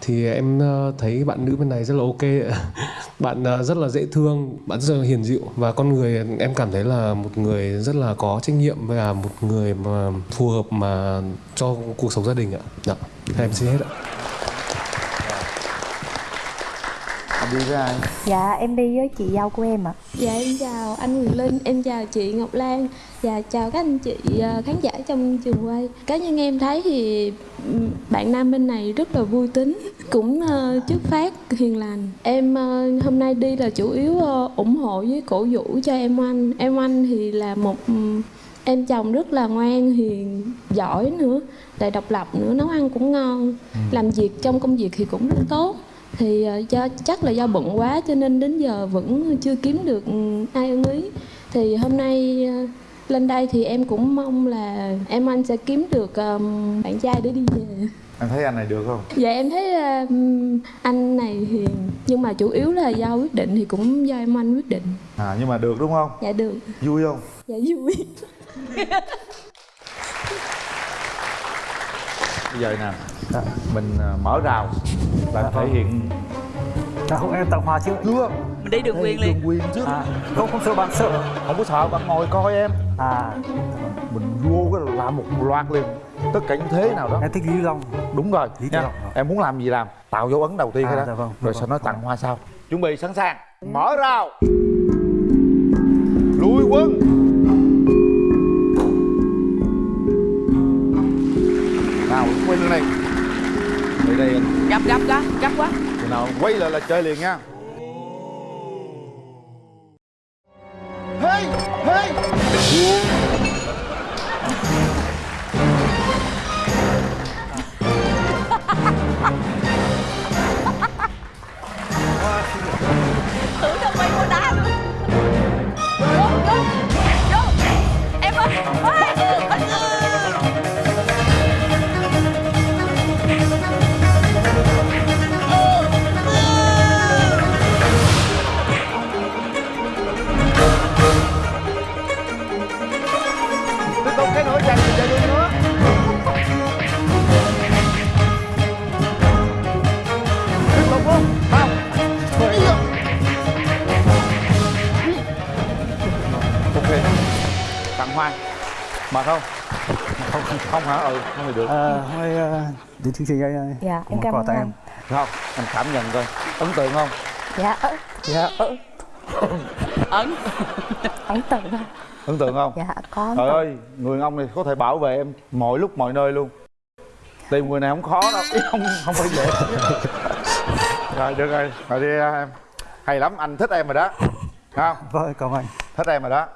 Thì em ờ, thấy bạn nữ bên này rất là ok, *laughs* bạn rất là dễ thương, bạn rất là hiền dịu và con người em cảm thấy là một người rất là có trách nhiệm và một người mà phù hợp mà cho cuộc sống gia đình ạ. Dạ, em xin hết ạ. em đi với ai? Dạ em đi với chị dâu của em ạ. Dạ em chào anh Quyền Linh, em chào chị Ngọc Lan. Và chào các anh chị ờ, khán giả trong trường quay. Cá nhân em thấy thì bạn nam bên này rất là vui tính Cũng ờ, chất phát, hiền lành. Em ờ, hôm nay đi là chủ yếu ủng hộ với cổ vũ cho em anh Em anh thì là một em chồng rất là ngoan, hiền, giỏi nữa Lại độc lập nữa, nấu ăn cũng ngon. Làm việc trong công việc thì cũng rất tốt thì ờ, do chắc là do bận quá cho nên đến giờ vẫn chưa kiếm được ừ, ai ưng ý. Thì hôm nay ờ, lên đây thì em cũng mong là em anh sẽ kiếm được ờm, bạn trai để đi về. Em thấy anh này được không? Dạ em thấy ờm, anh này hiền nhưng mà chủ yếu là do quyết định thì cũng do em anh quyết định. À nhưng mà được đúng không? Dạ được. Vui không? Dạ vui *laughs* bây giờ nè mình à, mở rào. Là thể hiện. Dạ không em tặng hoa trước chưa. Mình đi đường Đây, quyền liền. đường quyền trước. À, không không sợ bạn sợ. Không có sợ bạn ngồi coi em. À. Mình vô cái là làm một loạt liền. Tất cả những thế nào đó. Em thích lý long. Đúng rồi. Lý nha Long. em muốn làm gì làm? Tạo dấu ấn đầu tiên À, cái đó. dạ vâng, rồi dạ sau vâng. đó tặng hoa sau. Chuẩn bị sẵn sàng. Mở rào quá. Khi nào quay lại là chơi liền nha. Thì được. À, hôm nay ờ, đến chương trình anh Dạ, có em cảm quà ơn anh. em. Không, anh cảm nhận coi. Ấn tượng không? dạ. Dạ. Ấn. Ấn tượng Ấn tượng không? dạ có Trời ơi, người ông này có thể bảo vệ em mọi lúc mọi nơi luôn. Tìm người này không khó đâu, không không phải dễ. Rồi được rồi, rồi đi em. Hay lắm, anh thích em rồi đó. Không? vâng cảm ơn anh. Thích em rồi đó.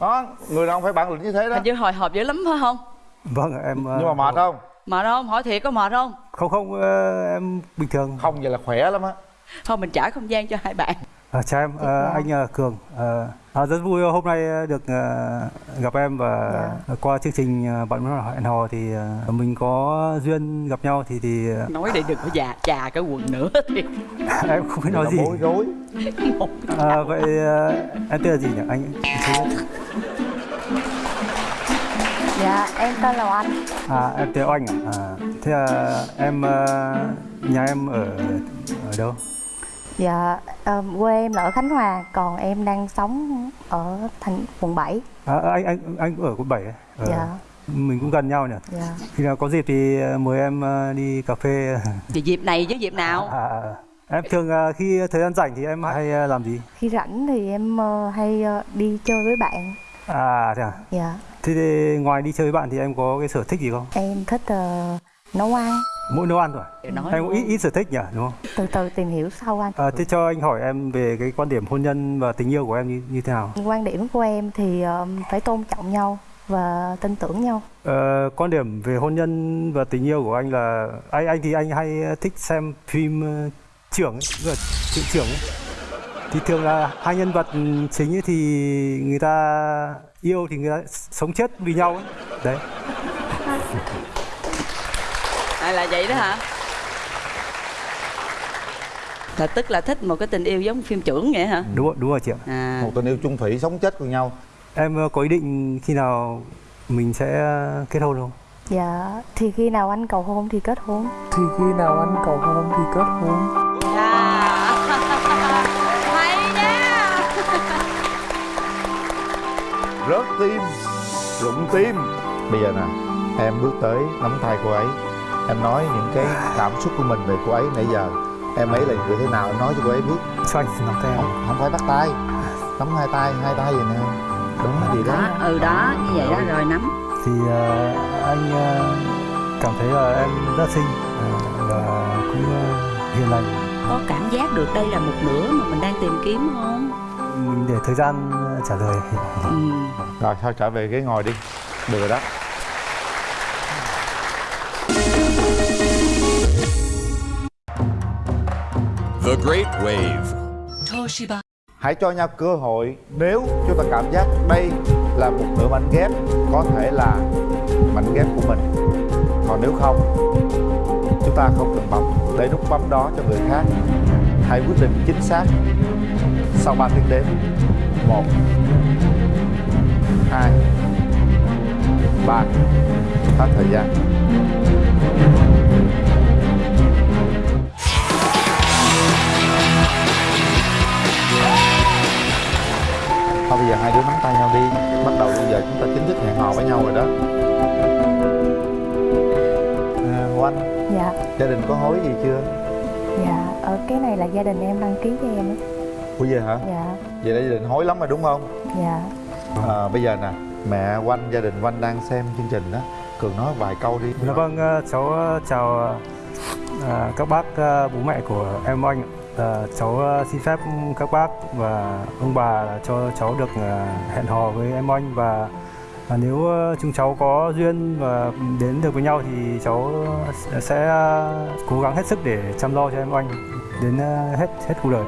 Đó, người nào không phải bản lĩnh như thế đó. Hình như hồi hộp dữ lắm phải không vâng em ờ, Nhưng mà mệt không? mệt không? Hỏi thiệt có mệt không? Không không ờ, em bình thường. Không vậy là khỏe lắm á. Thôi mình trả không gian cho hai bạn. À, chào em, ờ, anh ờ, Cường. Ờ, à, rất vui hôm nay được ờ, gặp em và qua chương trình ờ, bạn muốn hẹn hò thì ờ, mình có duyên gặp nhau thì thì ờ, nói để đừng có già chà cái quần nữa thì. *laughs* Em không biết nói Nó gì. bối rối. À, vậy ờ, em tên là gì nhỉ? Anh? Dạ em tên là Anh À em tên Oanh à? à thế là em ờ, nhà em ở ở đâu? dạ ờ, quê em là ở Khánh Hòa còn em đang sống ở thành quận 7 À, anh anh anh cũng ở quận 7 ấy. Ờ, dạ Mình cũng gần nhau nhỉ. dạ Khi nào có dịp thì mời em ờ, đi cà phê. *laughs* thì dịp này chứ dịp nào À, à, em thường khi thời gian rảnh thì em hay làm gì? khi rảnh thì em hay đi chơi với bạn À thế à? dạ Thế thì ngoài đi chơi với bạn thì em có cái sở thích gì không? em thích ờ, nấu ăn Mỗi nấu ăn thôi. Để nói Em có ít ít sở thích nhỉ, đúng không? từ từ tìm hiểu sau anh À, thế cho anh hỏi em về cái quan điểm hôn nhân và tình yêu của em như, như thế nào? quan điểm của em thì ờ, phải tôn trọng nhau và tin tưởng nhau Ờ, quan điểm về hôn nhân và tình yêu của anh là anh anh thì anh hay thích xem phim ờ, trưởng ấy, trưởng ấy. Thì thường là hai nhân vật chính ấy thì người ta yêu thì người ta sống chết vì nhau ấy. Đấy. *laughs* à, là vậy đó hả là tức là thích một cái tình yêu giống phim trưởng vậy hả Đúng rồi, đúng rồi chị ạ. à Một tình yêu chung thủy sống chết cùng nhau Em ờ, có ý định khi nào mình sẽ kết hôn không? dạ thì khi nào anh cầu hôn thì kết hôn Thì khi nào anh cầu hôn thì kết hôn Rớt tim Rụng tim. Bây giờ nè Em bước tới nắm tay cô ấy. Em nói những cái cảm xúc của mình về cô ấy nãy giờ. Em ấy là người thế nào em nói cho cô ấy biết. Cho anh nắm tay. Không, không phải bắt tay. Nắm hai tay, hai tay vậy nè. Đúng gì đó. Đó ừ đó như vậy đó rồi nắm. Thì ờ, anh ờ, cảm thấy là em rất xinh ờ, và cũng ờ, hiền lành. có cảm giác được đây là một nửa mà mình đang tìm kiếm không? Mình để thời gian trả lời. ừ. Rồi thôi trở về ghế ngồi đi Được rồi đó The Great Wave. Toshiba hãy cho nhau cơ hội nếu chúng ta cảm giác đây là một nửa mảnh ghép có thể là mảnh ghép của mình còn nếu không chúng ta không cần bấm để nút bấm đó cho người khác hãy quyết định chính xác sau 3 tiếng đếm một hai ba. Hết thời gian. Thôi bây giờ hai đứa nắm tay nhau đi. Bắt đầu bây giờ chúng ta chính thức hẹn hò với nhau rồi đó. À, Oanh Dạ, gia đình có hối gì chưa? Dạ, ở cái này là gia đình em đăng ký cho em á. Ủa vậy hả? Dạ, vậy là gia đình hối lắm rồi đúng không? Dạ. à, bây giờ nè mẹ Oanh gia đình Oanh đang xem chương trình đó. Cường nói vài câu đi. Dạ vâng, ờ, cháu ờ, chào ờ, các bác bố mẹ của em Oanh. Ờ, cháu xin phép các bác và ông bà cho cháu được hẹn hò với em Oanh và và nếu ờ, chúng cháu có duyên và đến được với nhau thì cháu sẽ ờ, cố gắng hết sức để chăm lo cho em Oanh đến ờ, hết hết cuộc đời.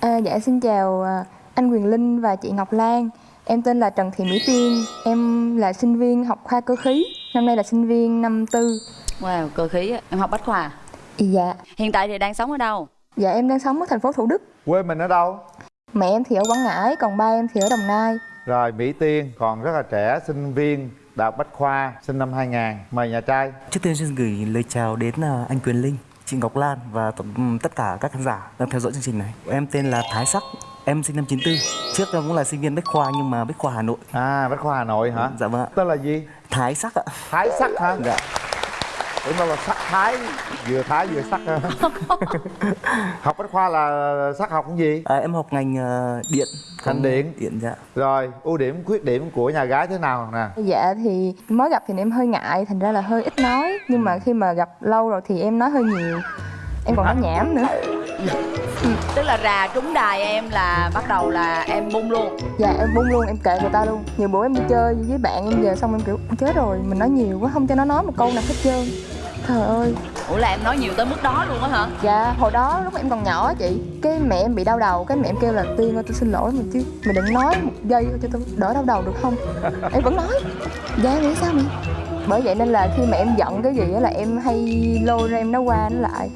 À, dạ xin chào à, anh Quyền Linh và chị Ngọc Lan. Em tên là Trần Thị Mỹ Tiên. Em là sinh viên học khoa cơ khí. Năm nay là sinh viên năm tư. Wow, cơ khí á. em học bách khoa. Dạ. Hiện tại thì đang sống ở đâu? Dạ em đang sống ở thành phố Thủ Đức. quê mình ở đâu Mẹ em thì ở Quảng Ngãi, còn ba em thì ở Đồng Nai. rồi Mỹ Tiên còn rất là trẻ sinh viên đại học bách khoa sinh năm 2000 mời nhà trai Trước tiên xin gửi lời chào đến à, anh Quyền Linh, chị Ngọc Lan và tất cả các khán giả đang theo dõi chương trình này. Em tên là Thái Sắc, em sinh năm 94. Trước em cũng là sinh viên Bách Khoa nhưng mà Bách Khoa Hà Nội. À, Bách Khoa Hà Nội hả? Dạ vâng ạ. tên là gì Thái Sắc ạ. Thái sắc hả Dạ. Tưởng đâu là sắc thái vừa thái vừa sắc *laughs* học bách khoa là sắc học cái gì À, em học ngành à, điện. Ngành điện. Điện dạ. rồi ưu điểm khuyết điểm của nhà gái thế nào nè Dạ thì mới gặp thì em hơi ngại, thành ra là hơi ít nói. Nhưng mà khi mà gặp lâu rồi thì em nói hơi nhiều. Em còn nói nhảm nữa. Tức là rà trúng đài em là bắt đầu là em bung luôn. Dạ em bung luôn, em kệ người ta luôn Nhiều bữa em đi chơi với bạn em về xong em kiểu chết rồi Mình nói nhiều quá, không cho nó nói một câu nào hết trơn Trời ơi. Ủa là em nói nhiều tới mức đó luôn á hả? Dạ, hồi đó lúc em còn nhỏ á chị Cái mẹ em bị đau đầu, cái mẹ em kêu là Tiên ơi tôi xin lỗi mình chứ Mày đừng nói một giây cho tôi đỡ đau đầu được không? Em vẫn nói. Dạ nghĩ sao mẹ Bởi vậy nên là khi mà em giận cái gì á là em hay lôi ra em nói qua nói lại.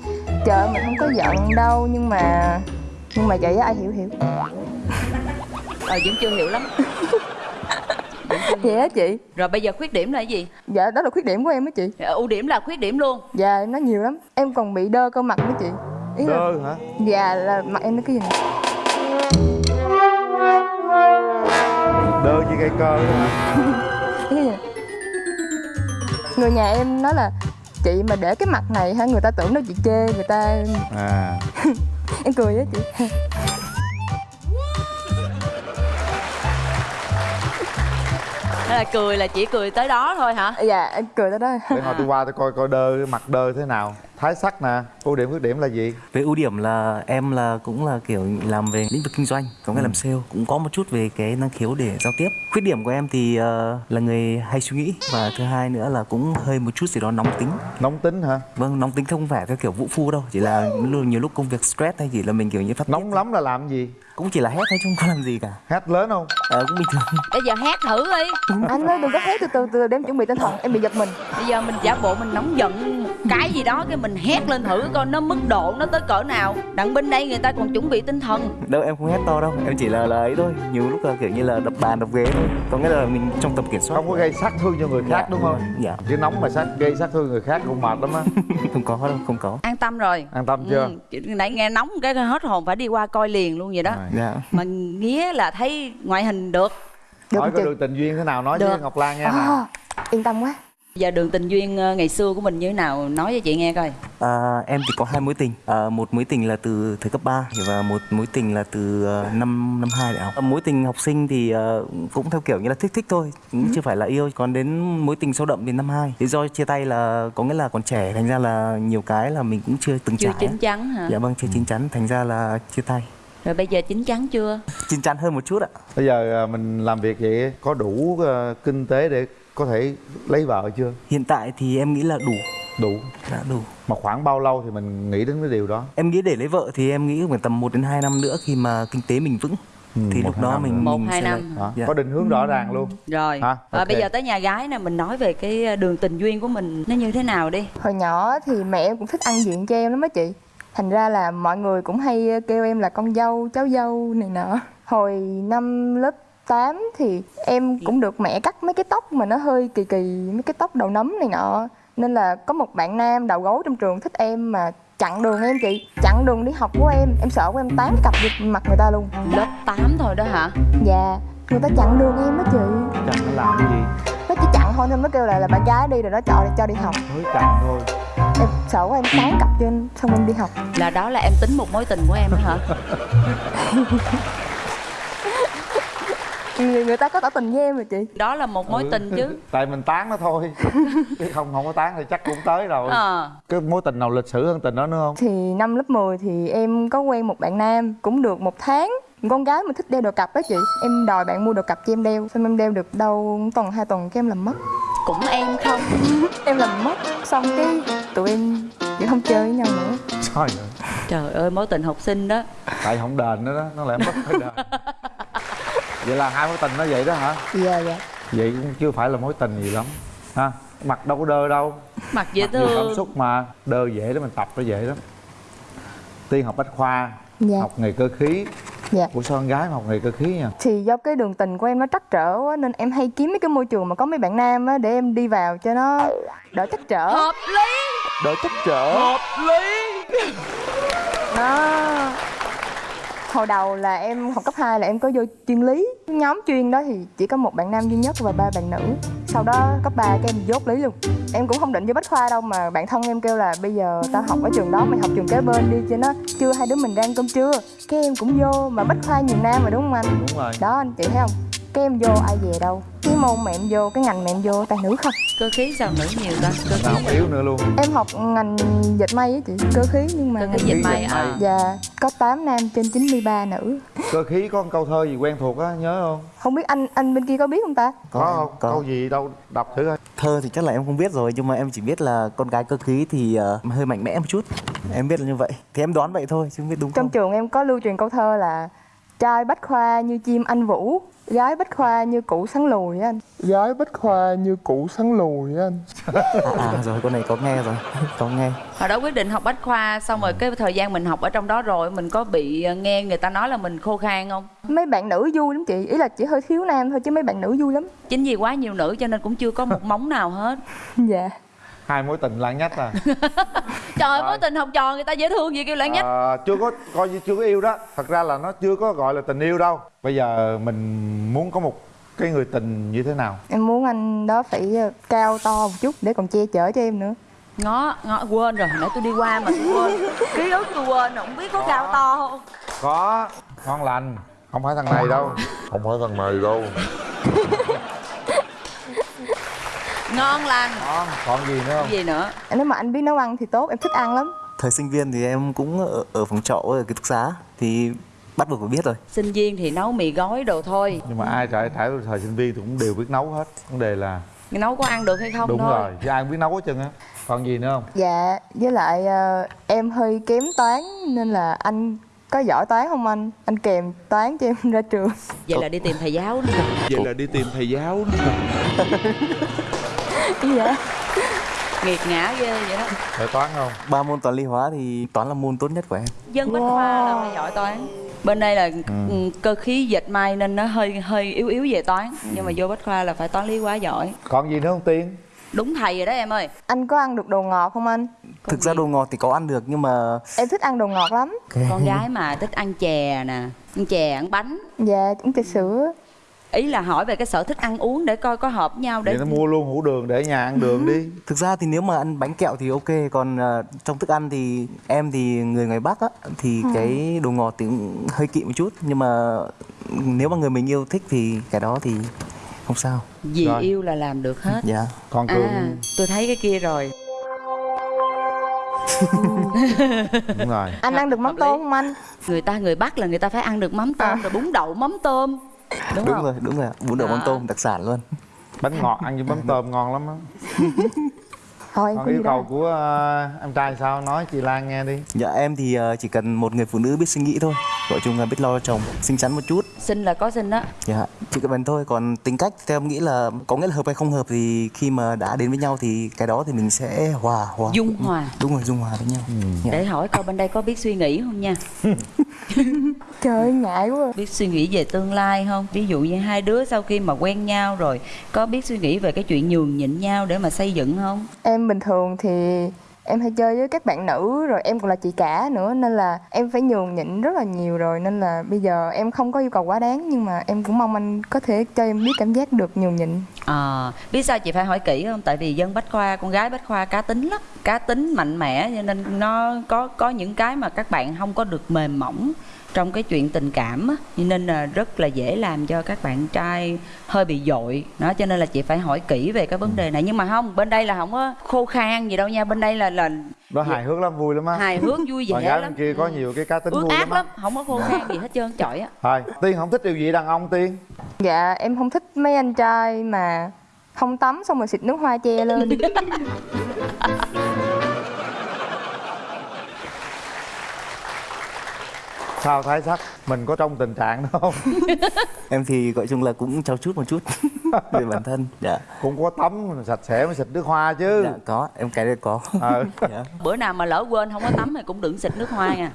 Trời mình không có giận đâu nhưng mà Nhưng mà vậy á ai hiểu hiểu. Ờ vẫn chưa hiểu lắm. Vậy á chị? Rồi bây giờ khuyết điểm là cái gì? Dạ đó là khuyết điểm của em á chị. Ờ, Ưu điểm là khuyết điểm luôn. Dạ em nói nhiều lắm. Em còn bị đơ cơ mặt nữa chị. Ý là đơ hả? Dạ là mặt em nó cái gì này đơ như cây cơ đó hả? *laughs* Người nhà em nói là Chị mà để cái mặt này hả? Người ta tưởng đâu chị chê Người ta. À. *laughs* Em cười á chị Là cười là chỉ cười tới đó thôi hả? Dạ em cười tới đó. Để hồi tôi qua tôi coi coi đơ mặt đơ thế nào. Thái sắc nè ưu điểm khuyết điểm là gì? Về ưu điểm là em là cũng là kiểu làm về lĩnh vực kinh doanh, có nghĩa làm sale, cũng có một chút về cái năng khiếu để giao tiếp. Khuyết điểm của em thì ờ, là người hay suy nghĩ. Và thứ hai nữa là cũng hơi một chút gì đó nóng tính. nóng tính hả? Vâng, nóng tính không phải theo kiểu vũ phu đâu, chỉ là nhiều lúc công việc stress hay chỉ là mình kiểu như phát nóng lắm là làm gì cũng chỉ là hét thôi chứ không có làm gì cả. hét lớn không Ờ, cũng bình thường. Bây giờ hát thử đi. Anh ơi đừng có hét từ từ từ để em chuẩn bị tinh thần Em bị giật mình Bây giờ mình giả bộ mình nóng giận một cái gì đó cái mình hét lên thử coi nó mức độ nó tới cỡ nào. Đặng bên đây người ta còn chuẩn bị tinh thần. Đâu em không hét to đâu, em chỉ là là ấy thôi. Nhiều lúc là kiểu như là đập bàn đập ghế thôi. Có nghĩa là mình trong tầm kiểm soát. không có gây sát thương cho người khác Dạ, đúng không Dạ. chứ nóng mà sát gây sát thương người khác cũng mệt lắm á *laughs* không có đâu, không có. An tâm rồi. an tâm chưa Ừ, nãy nghe nóng cái hết hồn phải đi qua coi liền luôn vậy đó. Dạ. Mà nghĩa là thấy ngoại hình được. hỏi có đường tình duyên thế nào nói với Được. ngọc lan nha nè à, Yên tâm quá. Giờ đường tình duyên ờ, ngày xưa của mình như thế nào nói cho chị nghe coi. À, em thì có hai mối tình. À, một mối tình là từ thời cấp 3 và một mối tình là từ uh, năm năm hai đại học. À, mối tình học sinh thì ờ, cũng theo kiểu như là thích thích thôi cũng chưa phải là yêu. Còn đến mối tình sâu đậm thì năm hai. Lý do chia tay là có nghĩa là còn trẻ thành ra là nhiều cái là mình cũng chưa từng Chưa trải chín chắn hả? dạ vâng chưa chín chắn thành ra là chia tay Rồi bây giờ chín chắn chưa? chín chắn hơn một chút ạ. Bây giờ à, mình làm việc vậy có đủ à, kinh tế để có thể lấy vợ chưa? Hiện tại thì em nghĩ là đủ. Đủ. Đã đủ. Mà khoảng bao lâu thì mình nghĩ đến cái điều đó? Em nghĩ để lấy vợ thì em nghĩ khoảng tầm 1 đến 2 năm nữa khi mà kinh tế mình vững. Thì một, lúc đó năm mình. Một, hai năm. Đó, Dạ. có định hướng rõ ràng luôn. Rồi. Hả? à, Ok. bây giờ tới nhà gái nè mình nói về cái đường tình duyên của mình nó như thế nào đi? Hồi nhỏ thì mẹ em cũng thích ăn diện cho em lắm á chị Thành ra là mọi người cũng hay kêu em là con dâu, cháu dâu này nọ. Hồi năm lớp 8 thì em cũng được mẹ cắt mấy cái tóc mà nó hơi kỳ kỳ Mấy cái tóc đầu nấm này nọ. Nên là có một bạn nam đầu gấu trong trường thích em mà chặn đường em chị Chặn đường đi học của em, em sợ của em tán cặp vô mặt người ta luôn. Lớp 8 thôi đó hả? Dạ, người ta chặn đường em đó chị. Nó làm cái gì? Nó chỉ thôi nên mới kêu là là bạn gái đi rồi nó cho cho đi học. Mới chặn thôi. Em sợ của em tán cặp cho nên xong em đi học. Là đó là em tính một mối tình của em đó hả? Người, người ta có tỏ tình với em rồi chị. Đó là một mối tình chứ. *laughs* Tại mình tán nó thôi. Chứ không không có tán thì chắc cũng tới rồi. Ờ. cái mối tình nào lịch sử hơn tình đó nữa không? Thì năm lớp 10 thì em có quen một bạn nam cũng được một tháng con gái mà thích đeo đồ cặp đó chị em đòi bạn mua đồ cặp cho em đeo xong em đeo được đâu tuần hai tuần cái em làm mất. Cũng em không. *laughs* Em làm mất xong cái tụi em chỉ không chơi với nhau nữa. Trời ơi. Trời ơi mối tình học sinh đó. Tại không đền nữa đó nó lại mất phải đền. *laughs* Vậy là hai mối tình nó vậy đó hả? Dạ dạ. Vậy cũng chưa phải là mối tình gì lắm. Ha mặt đâu có đơ đâu. Mặt dễ Mặc nhiều cảm thương. xúc mà. Đơ dễ để mình tập nó dễ lắm. Tiên học bách khoa Dạ. học nghề cơ khí dạ. Của sao con gái mà học nghề cơ khí nha thì do cái đường tình của em nó trắc trở quá nên em hay kiếm mấy cái môi trường mà có mấy bạn nam á để em đi vào cho nó đỡ trắc trở. Hợp lý. Đỡ trắc trở. Hợp lý. Nó hồi đầu là em học cấp 2 là em có vô chuyên lý. Nhóm chuyên đó thì chỉ có một bạn nam duy nhất và ba bạn nữ. Sau đó cấp 3 cái em dốt lý luôn. Em cũng không định vô bách khoa đâu mà bạn thân em kêu là bây giờ tao học ở trường đó mày học trường kế bên đi cho nó chưa hai đứa mình đang cơm trưa. Cái em cũng vô mà bách khoa nhiều nam mà đúng không anh? Đúng rồi. Đó anh chị thấy không cái em vô ai về đâu? Cái môn mà em vô cái ngành mà em vô toàn nữ không? Cơ khí sao nữ nhiều ta? Cơ khí không yếu nữa luôn. Em học ngành dệt may á chị cơ khí nhưng mà Cơ khí ngành dệt may, à. dạ có 8 nam trên 93 nữ. Cơ khí có một câu thơ gì quen thuộc á nhớ không? Không biết anh anh bên kia có biết không ta? Có, không? có. câu gì đâu đọc thử coi. Thơ thì chắc là em không biết rồi nhưng mà em chỉ biết là con gái cơ khí thì ờ, hơi mạnh mẽ một chút. Em biết là như vậy. Thì em đoán vậy thôi chứ không biết đúng trong không? trường em có lưu truyền câu thơ là trai bách khoa như chim anh vũ gái bách khoa như củ sắn lùi á anh. Gái bách khoa như củ sắn lùi á anh. À, à rồi con này có nghe rồi có nghe. Hồi đó quyết định học bách khoa xong rồi cái thời gian mình học ở trong đó rồi mình có bị ờ, nghe người ta nói là mình khô khan không? Mấy bạn nữ vui lắm chị ý là chỉ hơi thiếu nam thôi chứ mấy bạn nữ vui lắm. Chính vì quá nhiều nữ cho nên cũng chưa có một móng nào hết. *laughs* Dạ hai mối tình lãng nhách à. *laughs* Trời ơi mối tình học trò người ta dễ thương gì kêu lãng nhách. Ờ, chưa có coi như chưa có yêu đó. Thật ra là nó chưa có gọi là tình yêu đâu. Bây giờ mình muốn có một cái người tình như thế nào? Em muốn anh đó phải ờ, cao to một chút để còn che chở cho em nữa. Ngó ngó quên rồi nãy tôi đi qua mà tôi quên. Ký ức tôi quên rồi không biết có. cao to không? Có. Ngon lành. Không phải thằng này đâu. Không phải thằng này đâu ngon lành. Ngon còn gì nữa không? Gì nữa? Nếu mà anh biết nấu ăn thì tốt em thích ăn lắm. Thời sinh viên thì em cũng ở, ở phòng trọ ở ký túc xá thì bắt buộc phải biết rồi. Sinh viên thì nấu mì gói đồ thôi. Nhưng mà ai trải trải thời sinh viên thì cũng đều biết nấu hết. Vấn đề là nấu có ăn được hay không đúng thôi. rồi chứ ai cũng biết nấu hết trơn á. Còn gì nữa không? Dạ với lại ờ, em hơi kém toán nên là anh có giỏi toán không anh? Anh kèm toán cho em ra trường. Vậy là đi tìm thầy giáo nữa. Vậy là đi tìm thầy giáo *laughs* *laughs* đó dạ nghiệt ngã ghê vậy đó. Phải toán không? Ba môn toán lý hóa thì toán là môn tốt nhất của em. Dân bách khoa là phải giỏi toán. Bên đây là ừ, cơ khí dệt may nên nó hơi hơi yếu yếu về toán. Nhưng mà vô bách khoa là phải toán lý quá giỏi. Còn gì nữa không tiên? Đúng thầy rồi đó em ơi. Anh có ăn được đồ ngọt không anh? Thực ra đồ ngọt thì có ăn được nhưng mà em thích ăn đồ ngọt lắm. Con gái mà thích ăn chè nè ăn chè ăn bánh. Dạ uống trà sữa ý là hỏi về cái sở thích ăn uống để coi có hợp nhau để vậy nó mua luôn hũ đường để nhà ăn đường đi. *laughs* Thực ra thì nếu mà ăn bánh kẹo thì ok còn ờ, trong thức ăn thì em thì người ngoài bắc á thì Ừ. cái đồ ngọt thì cũng hơi kỵ một chút. Nhưng mà nếu mà người mình yêu thích thì cái đó thì không sao. Vì Rồi. yêu là làm được hết. Dạ. Còn cường? À tôi thấy cái kia rồi. *laughs* Đúng rồi. Anh ăn được mắm tôm không anh? Người ta người bắc là người ta phải ăn được mắm tôm rồi bún đậu mắm tôm đúng, đúng không? rồi đúng rồi. Bún đậu mắm À. tôm đặc sản luôn. Bánh ngọt ăn với mắm tôm ngon lắm á *laughs* thôi em còn yêu cầu của ờ, em trai sao? Nói chị Lan nghe đi. Dạ em thì ờ, chỉ cần một người phụ nữ biết suy nghĩ thôi. Gọi chung là biết lo cho chồng Xinh xắn một chút. Xinh là có xinh đó Dạ chỉ cần thôi. Còn tính cách theo em nghĩ là Có nghĩa là hợp hay không hợp thì khi mà đã đến với nhau Thì cái đó thì mình sẽ hòa hòa. Dung hòa. Đúng rồi dung hòa với nhau. Dạ. Để hỏi coi bên đây có biết suy nghĩ không nha. *laughs* Trời ơi ngại quá. Biết suy nghĩ về tương lai không? Ví dụ như hai đứa sau khi mà quen nhau rồi Có biết suy nghĩ về cái chuyện nhường nhịn nhau để mà xây dựng không? Em bình thường thì em hay chơi với các bạn nữ rồi em còn là chị cả nữa nên là em phải nhường nhịn rất là nhiều rồi. Nên là bây giờ em không có yêu cầu quá đáng nhưng mà em cũng mong anh có thể cho em biết cảm giác được nhường nhịn. À, biết sao chị phải hỏi kỹ không? Tại vì dân Bách Khoa, con gái Bách Khoa cá tính lắm Cá tính mạnh mẽ cho nên nó có có những cái mà các bạn không có được mềm mỏng trong cái chuyện tình cảm á cho nên là rất là dễ làm cho các bạn trai hơi bị dội. Đó cho nên là chị phải hỏi kỹ về cái vấn đề này. Nhưng mà không bên đây là không có khô khan gì đâu nha. Bên đây là là đó hài hước lắm vui lắm á. Hài hước vui vẻ gái lắm. bên kia có nhiều cái cá tính vui át lắm á. lắm. Không có khô khan gì hết trơn chọi á. Thôi tiên không thích điều gì đàn ông tiên? Dạ em không thích mấy anh trai mà không tắm xong rồi xịt nước hoa che lên *laughs* sao thái sắc? Mình có trong tình trạng đó không? *laughs* Em thì gọi chung là cũng trau chút một chút *laughs* Về bản thân Dạ. Cũng có tắm sạch sẽ mới xịt nước hoa chứ. Dạ có. Em cái đấy có. Ờ. *laughs* Dạ. bữa nào mà lỡ quên không có tắm thì cũng đừng xịt nước hoa nha.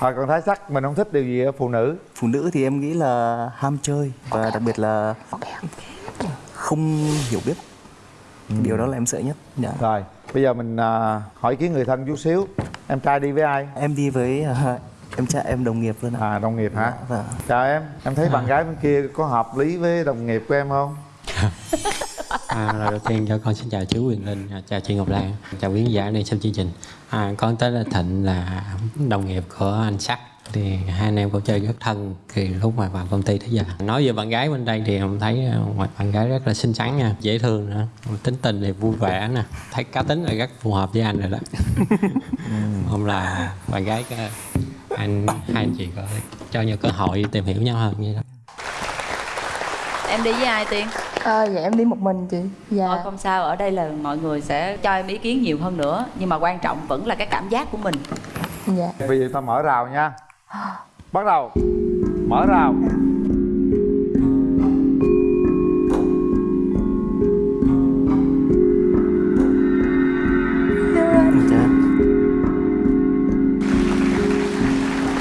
Thôi còn thái sắc mình không thích điều gì ở phụ nữ. Phụ nữ thì em nghĩ là ham chơi Và đặc biệt là không hiểu biết. Điều đó là em sợ nhất dạ. Rồi bây giờ mình à, hỏi ý kiến người thân chút xíu. Em trai đi với ai? Em đi với à, em trai em đồng nghiệp luôn ạ À đồng nghiệp hả? Vâng Chào em, em thấy bạn gái bên kia có hợp lý với đồng nghiệp của em không? *laughs* À, lời đầu tiên cho con xin chào chú Quyền Linh, à, chào chị Ngọc Lan, chào quý khán giả đang xem chương trình. À, con tên là Thịnh là đồng nghiệp của anh Sắc thì hai anh em cũng chơi rất thân thì lúc mà vào công ty tới giờ. Nói về bạn gái bên đây thì em thấy à, ngoài bạn gái rất là xinh xắn nha dễ thương nữa tính tình thì vui vẻ nè thấy cá tính là rất phù hợp với anh rồi đó. *laughs* Không là bạn gái anh hai anh chị có cho nhau cơ hội tìm hiểu nhau hơn như đó. Em đi với ai tiên? Ờ dạ em đi một mình chị. Dạ. Thôi không sao ở đây là mọi người sẽ cho em ý kiến nhiều hơn nữa nhưng mà quan trọng vẫn là cái cảm giác của mình. Dạ. Bây giờ ta mở rào nha Bắt đầu. Mở rào.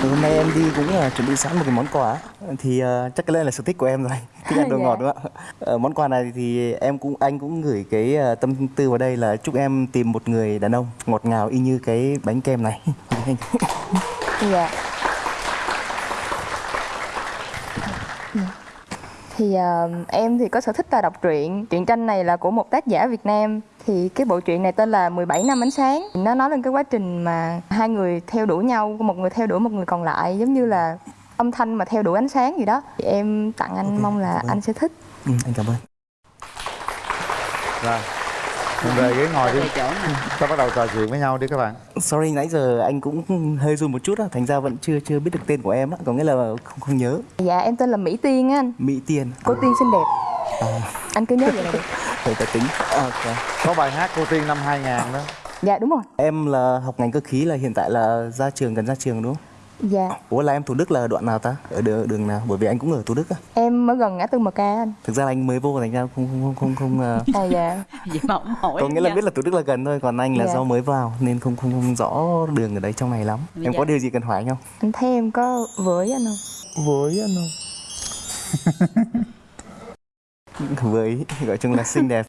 Hôm nay em đi cũng là chuẩn bị sẵn một cái món quà thì ờ, chắc cái đây là sở thích của em rồi. *laughs* Thích ăn đồ Dạ. ngọt đúng không ạ? Ờ, món quà này thì em cũng anh cũng gửi cái ờ, tâm tư vào đây là chúc em tìm một người đàn ông ngọt ngào y như cái bánh kem này. *laughs* Dạ thì ờ, em thì có sở thích là đọc truyện. Truyện tranh này là của một tác giả Việt Nam. Thì cái bộ truyện này tên là 17 năm ánh sáng. Nó nói lên cái quá trình mà hai người theo đuổi nhau một người theo đuổi một người còn lại giống như là âm thanh mà theo đuổi ánh sáng gì đó. Thì em tặng anh mong là anh sẽ thích. Ừ, anh cảm ơn. Rồi về ghế ngồi đi? Ta *laughs* bắt đầu trò chuyện với nhau đi các bạn. Sorry nãy giờ anh cũng hơi run một chút á thành ra vẫn chưa chưa biết được tên của em á có nghĩa là không không nhớ. Dạ em tên là Mỹ Tiên á anh. Mỹ Tiên. Cô Tiên xinh đẹp. À, anh cứ nhớ vậy là được. *laughs* Phải ta tính. À, ok. Có bài hát cô Tiên năm 2000 đó. Dạ đúng rồi. Em là học ngành cơ khí là hiện tại là ra trường gần ra trường đúng không dạ Ủa là em Thủ Đức là đoạn nào ta? Ở đường, đường nào? Bởi vì anh cũng ở Thủ Đức á. em ở gần ngã tư MK anh Thực ra là anh mới vô thành ra không không không không, không uh... *laughs* à dạ *laughs* vậy mà không hỏi có nghĩa là biết là Thủ Đức là gần thôi, còn anh là Dạ. do mới vào nên không không không rõ đường ở đấy trong này lắm. Bây em có điều gì cần hỏi anh không? anh thấy em có với anh không với anh không *laughs* Với gọi chung là xinh đẹp.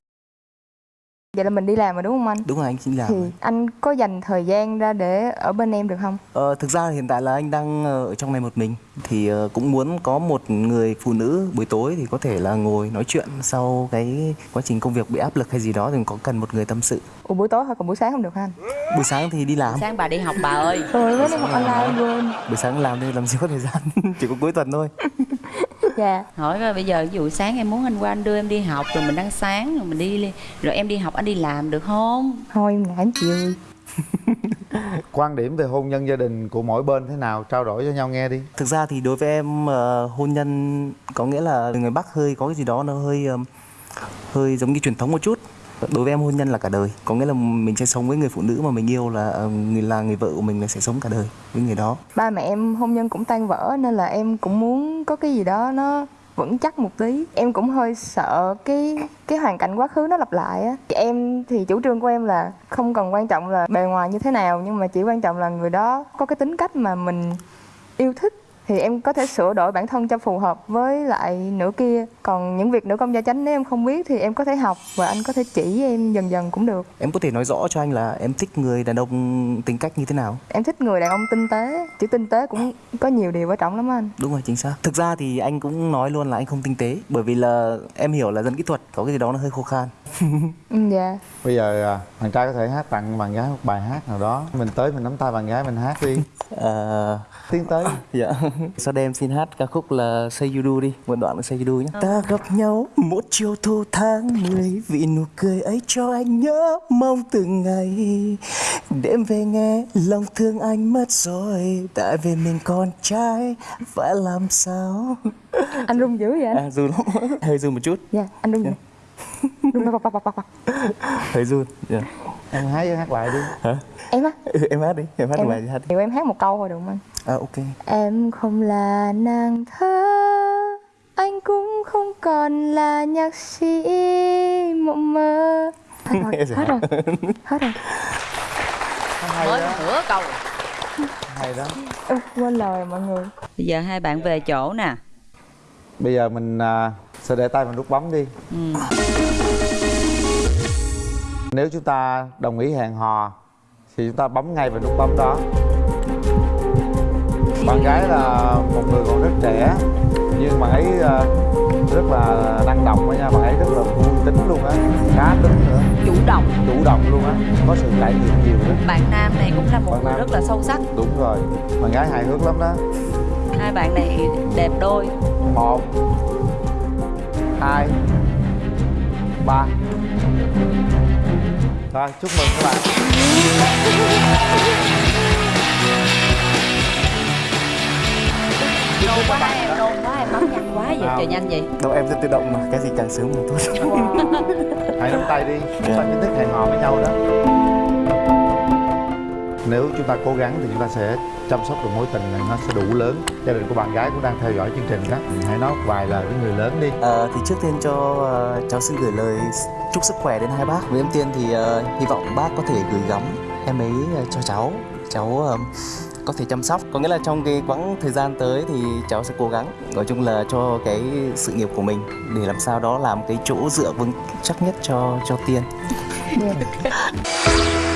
Vậy là mình đi làm rồi đúng không anh Đúng rồi anh xin làm. thì anh có dành thời gian ra để ở bên em được không Ờ, thực ra hiện tại là anh đang ờ, ở trong này một mình thì ờ, cũng muốn có một người phụ nữ buổi tối thì có thể là ngồi nói chuyện sau cái quá trình công việc bị áp lực hay gì đó thì có cần một người tâm sự. Ủa buổi tối thôi còn buổi sáng không được hả anh Buổi sáng thì đi làm. sáng bà đi học bà ơi Rồi mới đi học online quên Buổi sáng làm thì làm gì có thời gian, *laughs* chỉ có cuối tuần thôi. *laughs* Dạ. Hỏi coi bây giờ ví dụ sáng em muốn anh qua anh đưa em đi học rồi mình ăn sáng rồi mình đi rồi em đi học anh đi làm được không? Thôi em ngại chịu *laughs* Quan điểm về hôn nhân gia đình của mỗi bên thế nào? Trao đổi cho nhau nghe đi. Thực ra thì đối với em ờ, hôn nhân có nghĩa là người Bắc hơi có cái gì đó nó hơi ờm, hơi giống như truyền thống một chút đối với em hôn nhân là cả đời. Có nghĩa là mình sẽ sống với người phụ nữ mà mình yêu là ờ, người là người vợ của mình là sẽ sống cả đời với người đó. Ba mẹ em hôn nhân cũng tan vỡ nên là em cũng muốn có cái gì đó nó vững chắc một tí. Em cũng hơi sợ cái cái hoàn cảnh quá khứ nó lặp lại á. Em, thì chủ trương của em là không cần quan trọng là bề ngoài như thế nào, nhưng mà chỉ quan trọng là người đó có cái tính cách mà mình yêu thích thì em có thể sửa đổi bản thân cho phù hợp với lại nửa kia. Còn những việc nữ công gia chánh nếu em không biết thì em có thể học và anh có thể chỉ em dần dần cũng được. Em có thể nói rõ cho anh là em thích người đàn ông tính cách như thế nào? Em thích người đàn ông tinh tế chữ tinh tế cũng có nhiều điều quan trọng lắm anh. Đúng rồi chính xác. Thực ra thì anh cũng nói luôn là anh không tinh tế bởi vì là em hiểu là dân kỹ thuật có cái gì đó nó hơi khô khan. *laughs* Ừ, dạ. Bây giờ à, bạn trai có thể hát tặng bạn gái một bài hát nào đó. Mình tới mình nắm tay bạn gái mình hát đi. *laughs* Ờ, tiến tới. Dạ. Sau đây em xin hát ca khúc là Say You Do đi một đoạn là Say You Do nhé. Ta gặp nhau một chiều thu tháng 10 vì nụ cười ấy cho anh nhớ mong từng ngày. Đêm về nghe lòng thương anh mất rồi tại vì mình con trai phải làm sao? Anh run dữ vậy anh? À run lắm. Hơi run một chút. Dạ anh run run bọc bọc bọc bọc bọc hơi run dạ. em hát hát lại đi. Hả em á. Ừ, em hát đi em hát em, bài đi hát đi. Em hát một câu thôi được không anh? À ok. Em không là nàng thơ Anh cũng không còn là nhạc sĩ mộng mơ. Hết rồi, hết rồi, hết rồi. Hay mới đó. nửa câu. Hay đó. Ừ, Quên lời mọi người. Bây giờ hai bạn về chỗ nè. Bây giờ mình à, sẽ để tay vào nút bấm đi. Ừ. nếu chúng ta đồng ý hẹn hò thì chúng ta bấm ngay vào nút bấm đó. Bạn gái là một người còn rất trẻ nhưng bạn ấy à, rất là năng động nha bạn ấy rất là vui tính luôn á cá tính nữa. Chủ động. Chủ động luôn á có sự trải nghiệm nhiều đó bạn nam này cũng là một Bạn người nam. rất là sâu sắc. Đúng rồi bạn gái hài hước lắm đó. Hai bạn này đẹp đôi. Một hai ba rồi chúc mừng các bạn. Nôn quá em nôn quá em bấm nhanh quá vậy trời nhanh vậy. Đâu em sẽ tự động mà cái gì càng sớm càng tốt. Hãy nắm tay đi chúng ta chính thức hẹn hò với nhau đó nếu chúng ta cố gắng thì chúng ta sẽ chăm sóc được mối tình này nó sẽ đủ lớn gia đình của bạn gái cũng đang theo dõi chương trình đó hãy nói vài lời với người lớn đi Ờ, thì trước tiên cho ờ, cháu xin gửi lời chúc sức khỏe đến hai bác. Với em tiên thì ờ, hy vọng bác có thể gửi gắm em ấy ờ, cho cháu. Cháu ờ, có thể chăm sóc. Có nghĩa là trong cái quãng thời gian tới thì cháu sẽ cố gắng. Nói chung là cho cái sự nghiệp của mình để làm sao đó làm cái chỗ dựa vững chắc nhất cho cho tiên. Dạ. *laughs*